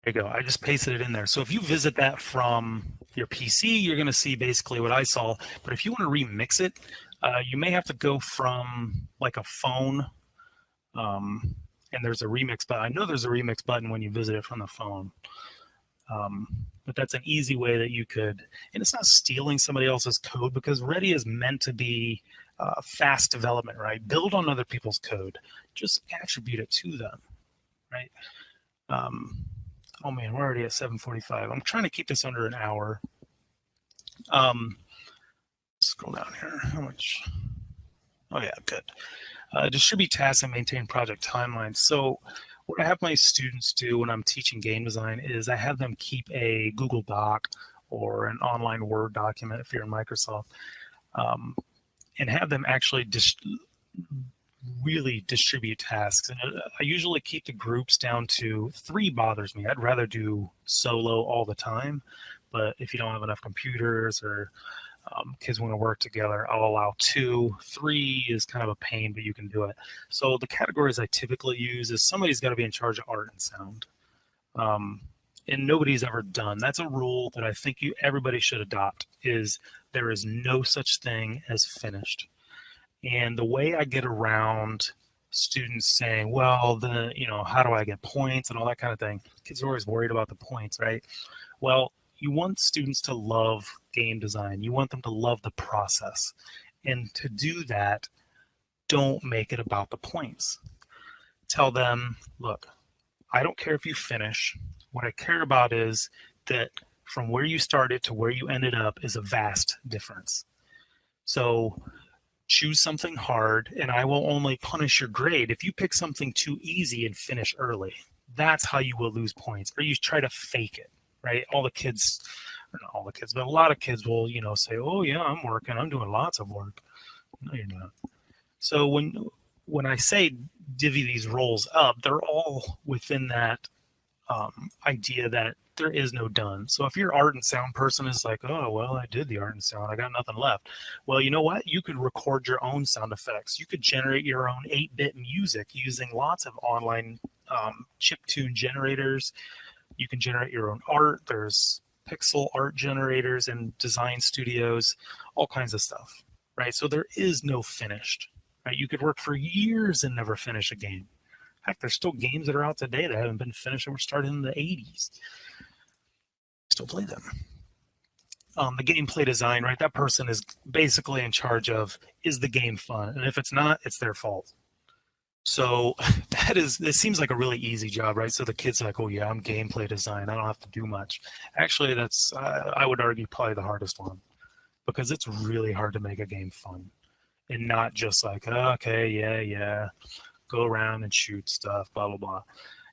There you go. I just pasted it in there. So if you visit that from your PC, you're going to see basically what I saw. But if you want to remix it, uh, you may have to go from like a phone. Um, and there's a remix button. I know there's a remix button when you visit it from the phone. Um, but that's an easy way that you could, and it's not stealing somebody else's code because Ready is meant to be uh, fast development, right? Build on other people's code, just attribute it to them, right? Um, oh man, we're already at 7:45. I'm trying to keep this under an hour. Um, scroll down here. How much? Oh yeah, good. Uh, distribute tasks and maintain project timelines. So what I have my students do when I'm teaching game design is I have them keep a Google Doc or an online Word document if you're in Microsoft, um, and have them actually just really distribute tasks. And uh, I usually keep the groups down to three bothers me. I'd rather do solo all the time, but if you don't have enough computers or um, kids want to work together, I'll allow two. Three is kind of a pain, but you can do it. So the categories I typically use is somebody's got to be in charge of art and sound. Um, and nobody's ever done. That's a rule that I think you everybody should adopt is there is no such thing as finished. And the way I get around students saying, well, the, you know, how do I get points and all that kind of thing? Kids are always worried about the points, right? Well, you want students to love game design. You want them to love the process. And to do that, don't make it about the points. Tell them, look, I don't care if you finish. What I care about is that from where you started to where you ended up is a vast difference. So choose something hard and I will only punish your grade if you pick something too easy and finish early. That's how you will lose points or you try to fake it, right? All the kids, or not all the kids, but a lot of kids will, you know, say, oh yeah, I'm working, I'm doing lots of work. No, you're not. So when, when I say divvy these roles up, they're all within that um, idea that there is no done. So if your art and sound person is like, oh, well, I did the art and sound, I got nothing left. Well, you know what? You could record your own sound effects. You could generate your own 8-bit music using lots of online um, chip tune generators. You can generate your own art. There's pixel art generators and design studios, all kinds of stuff, right? So there is no finished, right? You could work for years and never finish a game. Heck, there's still games that are out today that haven't been finished and were started in the 80s. Still play them. Um, the gameplay design, right? That person is basically in charge of is the game fun, and if it's not, it's their fault. So that is, it seems like a really easy job, right? So the kid's like, oh yeah, I'm gameplay design. I don't have to do much. Actually, that's, uh, I would argue, probably the hardest one because it's really hard to make a game fun and not just like, oh, okay, yeah, yeah go around and shoot stuff, blah, blah, blah.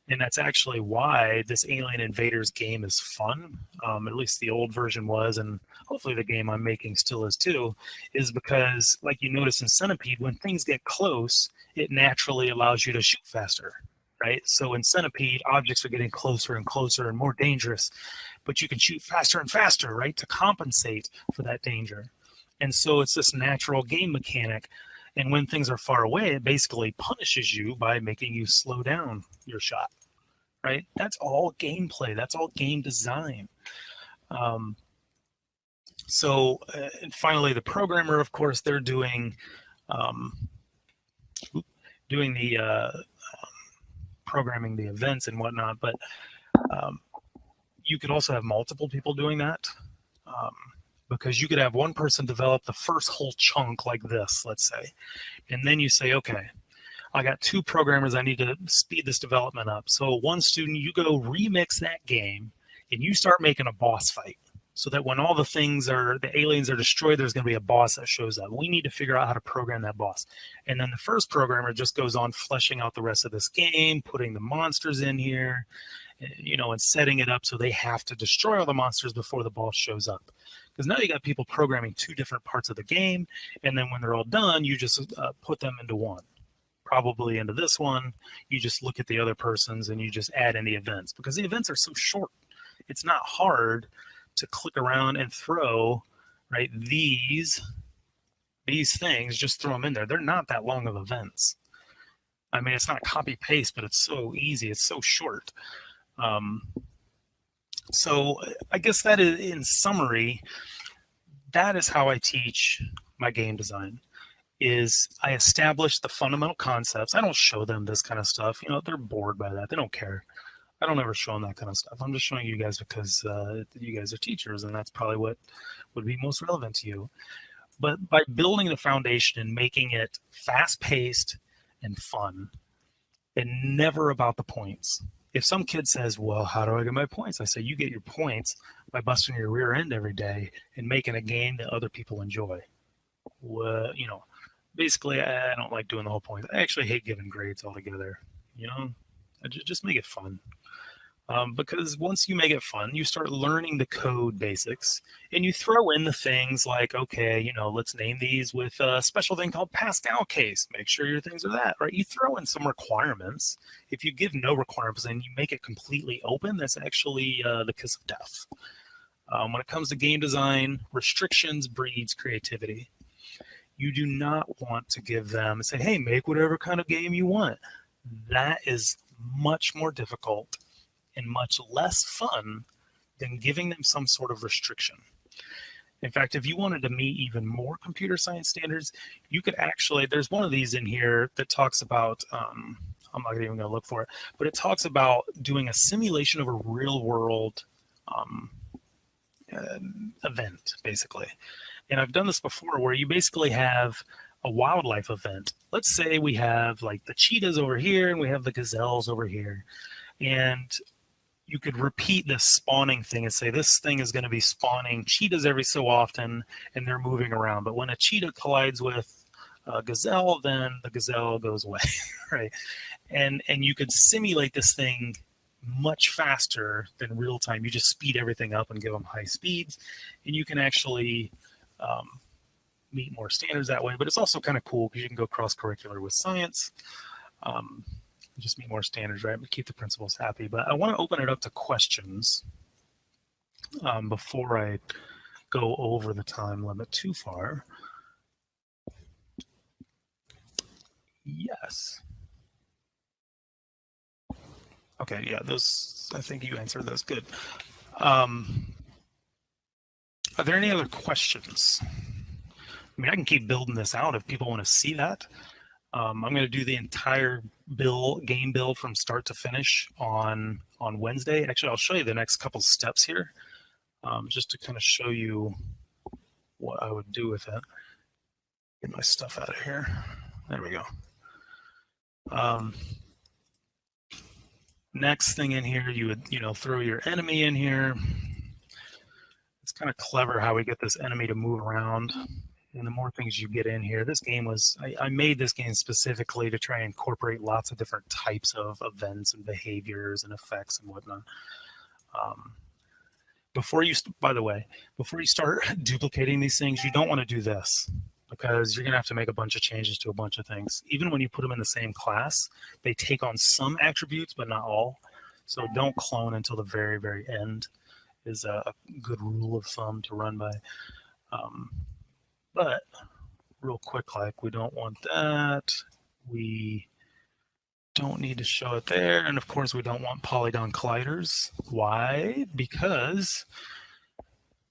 And that's actually why this Alien Invaders game is fun. Um, at least the old version was, and hopefully the game I'm making still is too, is because, like you notice in Centipede, when things get close, it naturally allows you to shoot faster, right? So in Centipede, objects are getting closer and closer and more dangerous, but you can shoot faster and faster, right, to compensate for that danger. And so it's this natural game mechanic and when things are far away, it basically punishes you by making you slow down your shot, right? That's all gameplay. That's all game design. Um, so uh, and finally, the programmer, of course, they're doing um, doing the uh, um, programming the events and whatnot, but um, you could also have multiple people doing that. Um, because you could have one person develop the first whole chunk like this, let's say, and then you say, okay, I got two programmers, I need to speed this development up. So one student, you go remix that game and you start making a boss fight so that when all the things are, the aliens are destroyed, there's going to be a boss that shows up. We need to figure out how to program that boss. And then the first programmer just goes on fleshing out the rest of this game, putting the monsters in here, eh, you know, and setting it up so they have to destroy all the monsters before the boss shows up because now you got people programming two different parts of the game and then when they're all done you just uh, put them into one. Probably into this one you just look at the other person's and you just add in the events because the events are so short. It's not hard to click around and throw right these these things just throw them in there. They're not that long of events. I mean it's not copy paste but it's so easy it's so short. Um, so I guess that is, in summary, that is how I teach my game design is I establish the fundamental concepts. I don't show them this kind of stuff. You know, they're bored by that. They don't care. I don't ever show them that kind of stuff. I'm just showing you guys because uh, you guys are teachers and that's probably what would be most relevant to you. But by building the foundation and making it fast paced and fun and never about the points, if some kid says, well, how do I get my points? I say, you get your points by busting your rear end every day and making a game that other people enjoy. Well, you know, basically, I don't like doing the whole point. I actually hate giving grades altogether. You know, just make it fun. Um, because once you make it fun, you start learning the code basics and you throw in the things like, okay, you know, let's name these with a special thing called Pascal case. Make sure your things are that, right? You throw in some requirements. If you give no requirements and you make it completely open, that's actually uh, the kiss of death. Um, when it comes to game design, restrictions breeds creativity. You do not want to give them and say, hey, make whatever kind of game you want. That is much more difficult and much less fun than giving them some sort of restriction. In fact, if you wanted to meet even more computer science standards, you could actually, there's one of these in here that talks about, um, I'm not even to look for it, but it talks about doing a simulation of a real world um, uh, event, basically. And I've done this before where you basically have a wildlife event. Let's say we have like the cheetahs over here and we have the gazelles over here. And you could repeat this spawning thing and say this thing is going to be spawning cheetahs every so often and they're moving around. But when a cheetah collides with a gazelle, then the gazelle goes away, right? And and you could simulate this thing much faster than real time. You just speed everything up and give them high speeds, and you can actually um, meet more standards that way. But it's also kind of cool because you can go cross curricular with science. Um, just meet more standards, right? But keep the principals happy. But I want to open it up to questions um, before I go over the time limit too far. Yes. Okay, yeah, those, I think you answered those good. Um, are there any other questions? I mean, I can keep building this out if people want to see that. Um, I'm going to do the entire bill game build from start to finish on on Wednesday. Actually, I'll show you the next couple steps here, um, just to kind of show you what I would do with it. Get my stuff out of here. There we go. Um, next thing in here, you would you know throw your enemy in here. It's kind of clever how we get this enemy to move around and the more things you get in here, this game was, I, I, made this game specifically to try and incorporate lots of different types of events and behaviors and effects and whatnot. Um, before you, by the way, before you start duplicating these things, you don't want to do this because you're going to have to make a bunch of changes to a bunch of things. Even when you put them in the same class, they take on some attributes, but not all. So don't clone until the very, very end is a good rule of thumb to run by. Um, but real quick, like we don't want that. We don't need to show it there. And of course, we don't want polygon colliders. Why? Because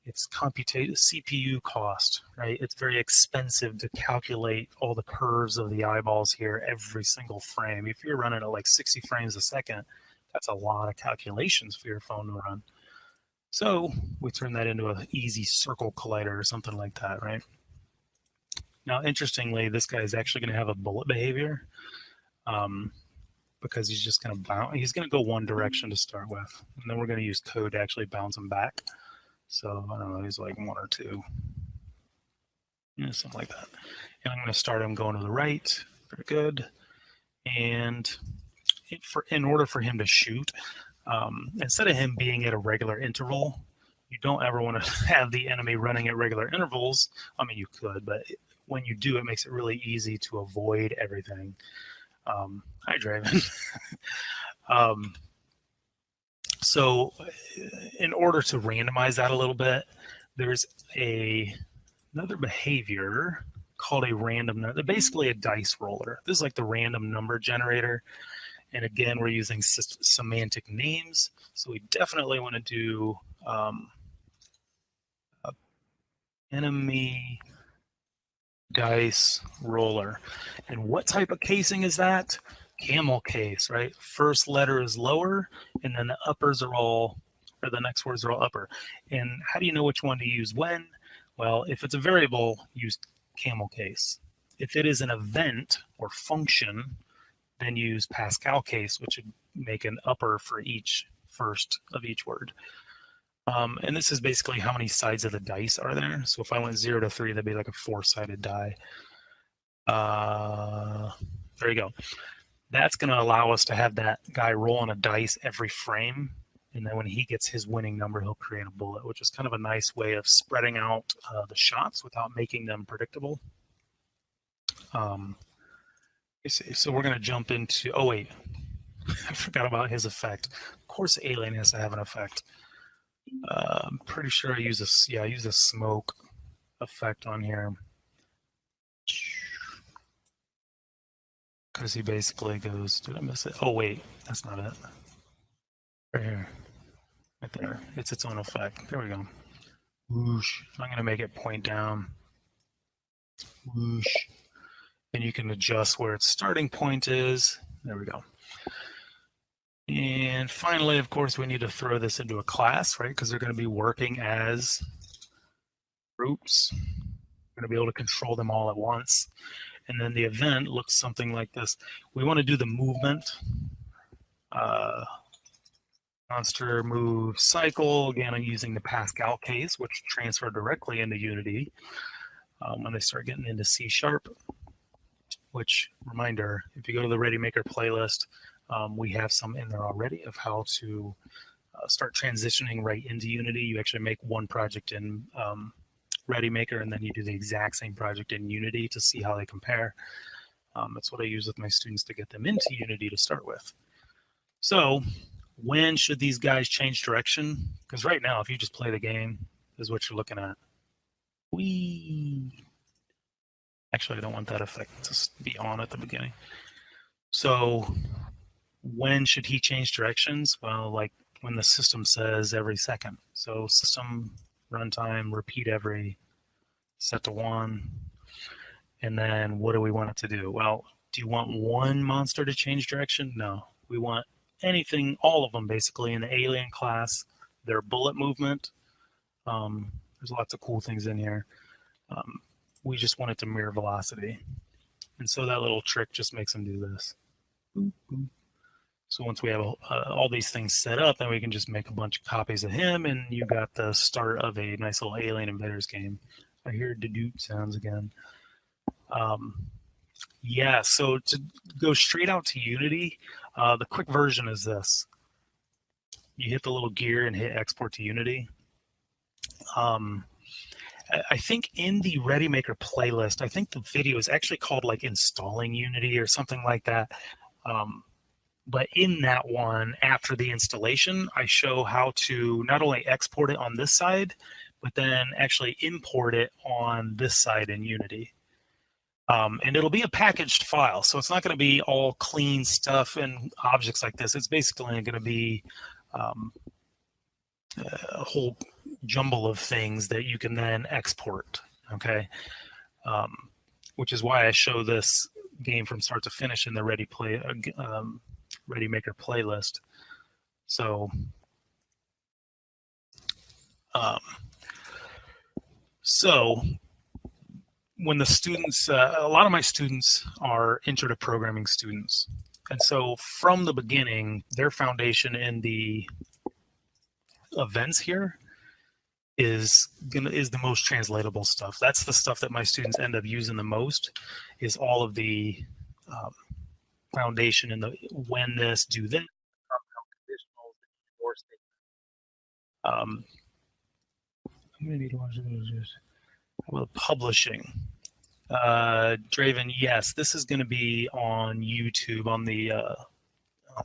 it's computate CPU cost, right? It's very expensive to calculate all the curves of the eyeballs here every single frame. If you're running at like 60 frames a second, that's a lot of calculations for your phone to run. So we turn that into an easy circle collider or something like that, right? Now, interestingly, this guy is actually going to have a bullet behavior um, because he's just going to bounce. He's going to go one direction to start with, and then we're going to use code to actually bounce him back. So I don't know, he's like one or two, yeah, something like that. And I'm going to start him going to the right. Very good. And for in order for him to shoot, um, instead of him being at a regular interval, you don't ever want to have the enemy running at regular intervals. I mean, you could, but when you do, it makes it really easy to avoid everything. Um, hi, Draven. um, so in order to randomize that a little bit, there's a another behavior called a random, number, basically a dice roller. This is like the random number generator. And again, we're using semantic names. So we definitely want to do um, enemy dice roller. And what type of casing is that? Camel case, right? First letter is lower, and then the uppers are all, or the next words are all upper. And how do you know which one to use when? Well, if it's a variable, use camel case. If it is an event or function, then use Pascal case, which would make an upper for each first of each word. Um, and this is basically how many sides of the dice are there. So if I went zero to three, that'd be like a four-sided die. Uh, there you go. That's going to allow us to have that guy roll on a dice every frame. And then when he gets his winning number, he'll create a bullet, which is kind of a nice way of spreading out uh, the shots without making them predictable. Um, so we're going to jump into, oh wait, I forgot about his effect. Of course, alien has to have an effect. I'm pretty sure I use a, yeah, I use a smoke effect on here. Because he basically goes, did I miss it? Oh wait, that's not it. Right here. Right there. It's its own effect. There we go. Whoosh. I'm going to make it point down. Whoosh. And you can adjust where its starting point is. There we go. And finally, of course, we need to throw this into a class, right? Because they're going to be working as groups. We're going to be able to control them all at once. And then the event looks something like this. We want to do the movement. Uh, monster move cycle. Again, I'm using the Pascal case, which transfer directly into Unity um, when they start getting into C Sharp which reminder, if you go to the ReadyMaker playlist, um, we have some in there already of how to uh, start transitioning right into Unity. You actually make one project in um, ReadyMaker and then you do the exact same project in Unity to see how they compare. Um, that's what I use with my students to get them into Unity to start with. So when should these guys change direction? Because right now, if you just play the game, is what you're looking at. Wee. Actually, I don't want that effect to be on at the beginning. So when should he change directions? Well, like when the system says every second. So system runtime, repeat every, set to one. And then what do we want it to do? Well, do you want one monster to change direction? No, we want anything, all of them basically in the alien class, their bullet movement. Um, there's lots of cool things in here. Um, we just want it to mirror velocity. And so that little trick just makes them do this. So once we have uh, all these things set up, then we can just make a bunch of copies of him, and you got the start of a nice little Alien Invaders game. I hear Dedupe sounds again. Um, yeah, so to go straight out to Unity, uh, the quick version is this. You hit the little gear and hit export to Unity. Um, I think in the ReadyMaker playlist, I think the video is actually called like installing Unity or something like that. Um, but in that one, after the installation, I show how to not only export it on this side, but then actually import it on this side in Unity. Um, and it'll be a packaged file. So it's not going to be all clean stuff and objects like this. It's basically going to be um, a whole jumble of things that you can then export. Okay, um, which is why I show this game from start to finish in the Ready Play uh, um, ReadyMaker playlist. So, um, so when the students, uh, a lot of my students are intro to programming students. And so from the beginning, their foundation in the events here is gonna is the most translatable stuff. That's the stuff that my students end up using the most. Is all of the um, foundation and the when this, do this, um, this. Well, publishing. Uh, Draven, yes, this is going to be on YouTube on the uh, um,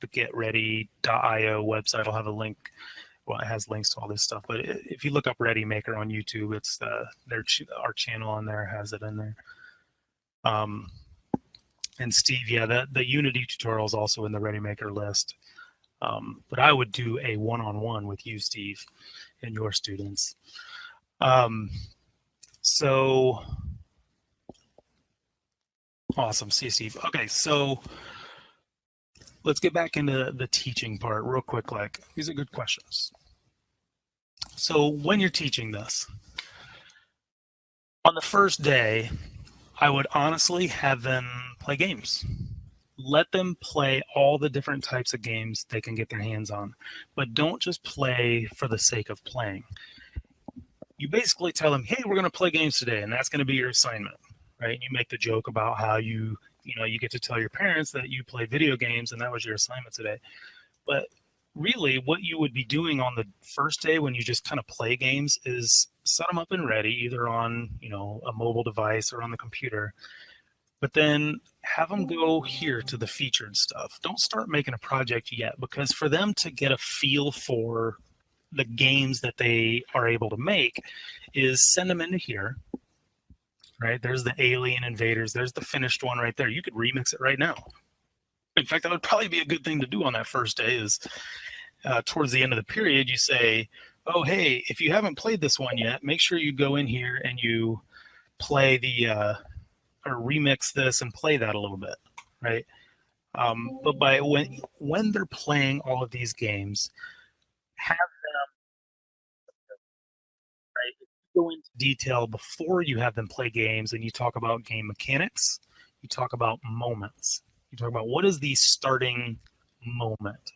the GetReady.io website. I'll have a link well, it has links to all this stuff. But if you look up Ready Maker on YouTube, it's uh, their ch our channel on there has it in there. Um, and Steve, yeah, the the Unity tutorial is also in the ReadyMaker list. Um, but I would do a one-on-one -on -one with you, Steve, and your students. Um, so awesome. See you, Steve. Okay, so let's get back into the teaching part real quick. Like these are good questions. So when you're teaching this, on the first day, I would honestly have them play games. Let them play all the different types of games they can get their hands on, but don't just play for the sake of playing. You basically tell them, hey, we're going to play games today, and that's going to be your assignment, right? And you make the joke about how you you know, you get to tell your parents that you play video games and that was your assignment today. But really what you would be doing on the first day when you just kind of play games is set them up and ready either on you know a mobile device or on the computer. But then have them go here to the featured stuff. Don't start making a project yet because for them to get a feel for the games that they are able to make is send them into here right? There's the alien invaders there's the finished one right there. You could remix it right now in fact, that would probably be a good thing to do on that first day is uh, towards the end of the period, you say, oh, hey, if you haven't played this one yet, make sure you go in here and you play the, uh, or remix this and play that a little bit, right? Um, but by when, when they're playing all of these games, have them, right? Go into detail before you have them play games and you talk about game mechanics, you talk about moments you talk about what is the starting moment?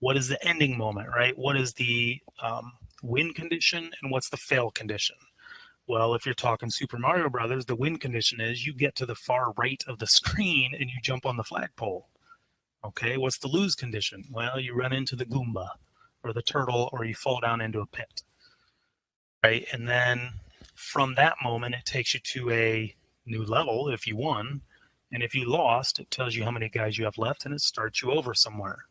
What is the ending moment, right? What is the um, win condition and what's the fail condition? Well, if you're talking Super Mario Brothers, the win condition is you get to the far right of the screen and you jump on the flagpole. Okay, what's the lose condition? Well, you run into the Goomba or the turtle or you fall down into a pit. Right? And then from that moment, it takes you to a new level if you won. And if you lost, it tells you how many guys you have left and it starts you over somewhere.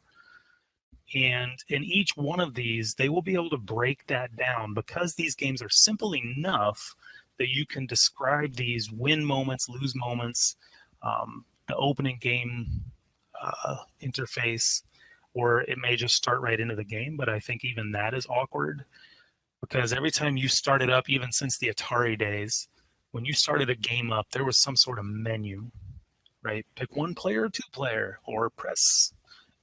And in each one of these, they will be able to break that down because these games are simple enough that you can describe these win moments, lose moments, um, the opening game uh, interface, or it may just start right into the game. But I think even that is awkward because every time you started up, even since the Atari days, when you started a game up, there was some sort of menu right? Pick one player two player, or press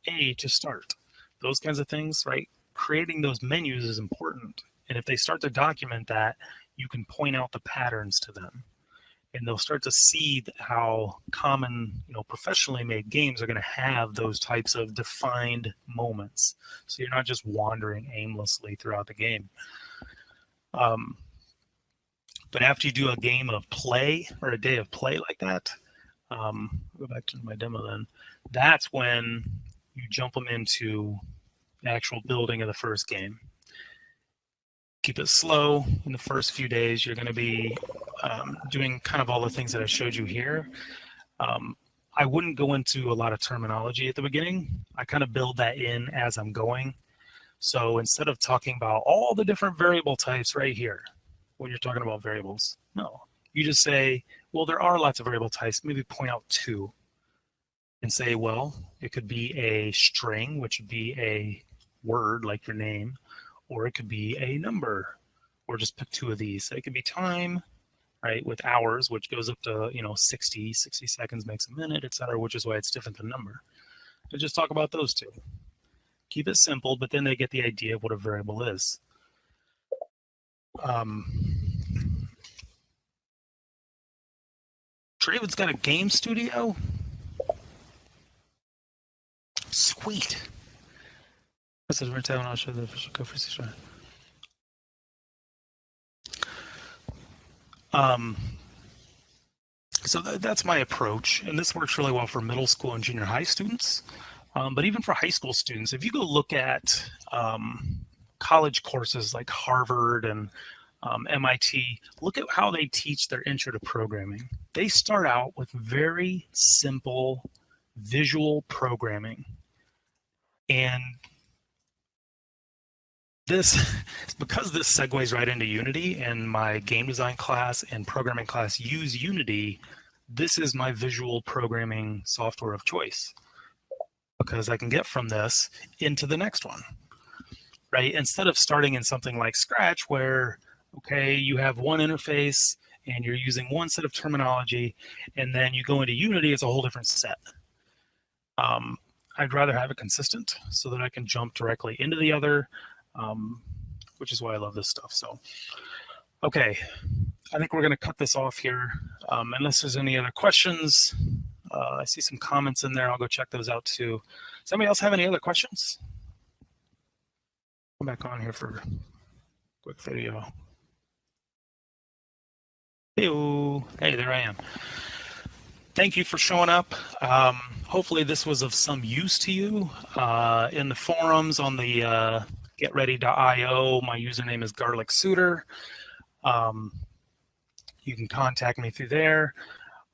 A to start. Those kinds of things, right? Creating those menus is important. And if they start to document that, you can point out the patterns to them. And they'll start to see how common, you know, professionally made games are going to have those types of defined moments. So you're not just wandering aimlessly throughout the game. Um, but after you do a game of play or a day of play like that, um, go back to my demo then, that's when you jump them into the actual building of the first game. Keep it slow in the first few days. You're going to be um, doing kind of all the things that I showed you here. Um, I wouldn't go into a lot of terminology at the beginning. I kind of build that in as I'm going. So instead of talking about all the different variable types right here, when you're talking about variables, no, you just say, well, there are lots of variable types. Maybe point out two and say, well, it could be a string, which would be a word like your name, or it could be a number, or just pick two of these. So it could be time, right, with hours, which goes up to, you know, 60, 60 seconds makes a minute, etc., which is why it's different than number. And just talk about those two. Keep it simple, but then they get the idea of what a variable is. Um, Draven's got a game studio? Sweet. This is retail and I'll show the official Um, so th that's my approach, and this works really well for middle school and junior high students. Um, but even for high school students, if you go look at um, college courses like Harvard and um, MIT, look at how they teach their intro to programming. They start out with very simple visual programming. And this, because this segues right into Unity and my game design class and programming class use Unity, this is my visual programming software of choice because I can get from this into the next one, right? Instead of starting in something like Scratch where okay, you have one interface and you're using one set of terminology, and then you go into Unity, it's a whole different set. Um, I'd rather have it consistent so that I can jump directly into the other, um, which is why I love this stuff. So, okay, I think we're going to cut this off here. Um, unless there's any other questions, uh, I see some comments in there. I'll go check those out too. Does anybody else have any other questions? Come back on here for a quick video. Hey, hey, there I am. thank you for showing up. Um, hopefully this was of some use to you. Uh, in the forums on the uh, getready.io, my username is garlic suitor. Um, you can contact me through there,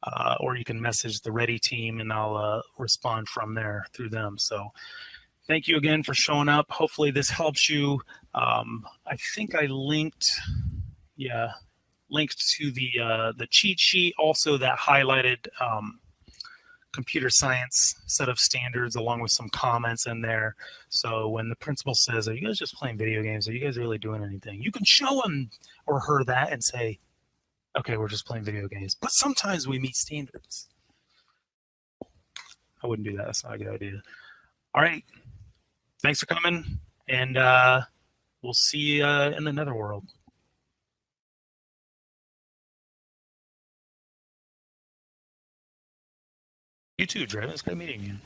uh, or you can message the Ready team and I'll uh, respond from there through them. So thank you again for showing up. Hopefully this helps you. Um, I think I linked, yeah, linked to the uh, the cheat sheet, also that highlighted um, computer science set of standards along with some comments in there. So when the principal says, are you guys just playing video games? Are you guys really doing anything? You can show him or her that and say, okay, we're just playing video games. But sometimes we meet standards. I wouldn't do that. That's not a good idea. All right. Thanks for coming. And uh, we'll see you uh, in the netherworld. You too, Draven. It's good meeting you.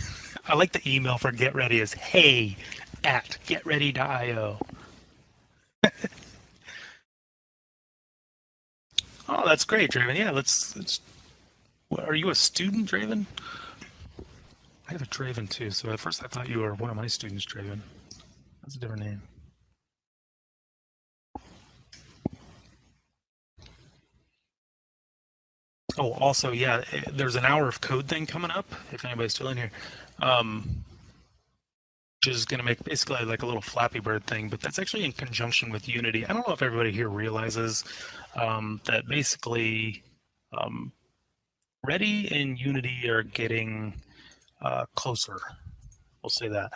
I like the email for Get Ready is hey at getready.io. oh, that's great, Draven. Yeah, let's, let's. Are you a student, Draven? I have a Draven too. So at first I thought you were one of my students, Draven. That's a different name. Oh, also, yeah, eh, there's an hour of code thing coming up. If anybody's still in here, um, which is going to make basically like a little Flappy Bird thing, but that's actually in conjunction with Unity. I don't know if everybody here realizes um, that basically um, Ready and Unity are getting uh, closer. We'll say that.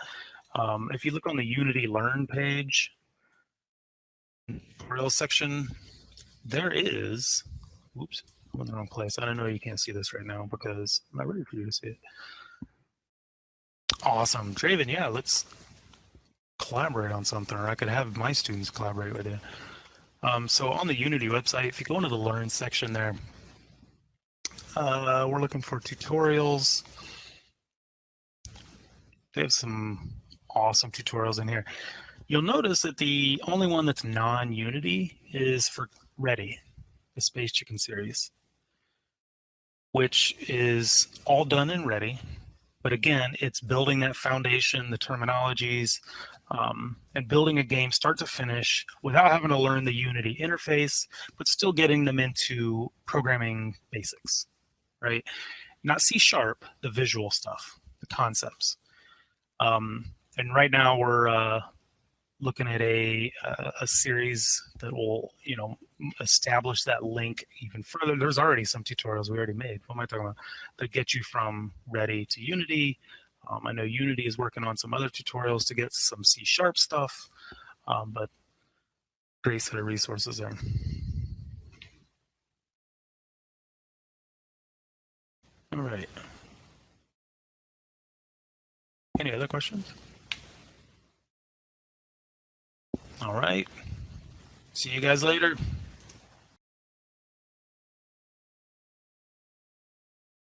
Um, if you look on the Unity Learn page, tutorial section, there is, whoops, I'm in the wrong place. I don't know you can't see this right now because I'm not ready for you to see it. Awesome. Draven, yeah, let's collaborate on something, or I could have my students collaborate with you. Um, so on the Unity website, if you go into the Learn section there, uh, we're looking for tutorials. They have some awesome tutorials in here. You'll notice that the only one that's non-Unity is for Ready, the Space Chicken series which is all done and ready. But again, it's building that foundation, the terminologies, um, and building a game start to finish without having to learn the Unity interface, but still getting them into programming basics, right? Not C sharp, the visual stuff, the concepts. Um, and right now we're uh, looking at a a series that will you know establish that link even further. There's already some tutorials we already made. What am I talking about? That get you from Ready to Unity. Um, I know Unity is working on some other tutorials to get some C Sharp stuff, um, but great set of resources there. All right. Any other questions? All right. See you guys later.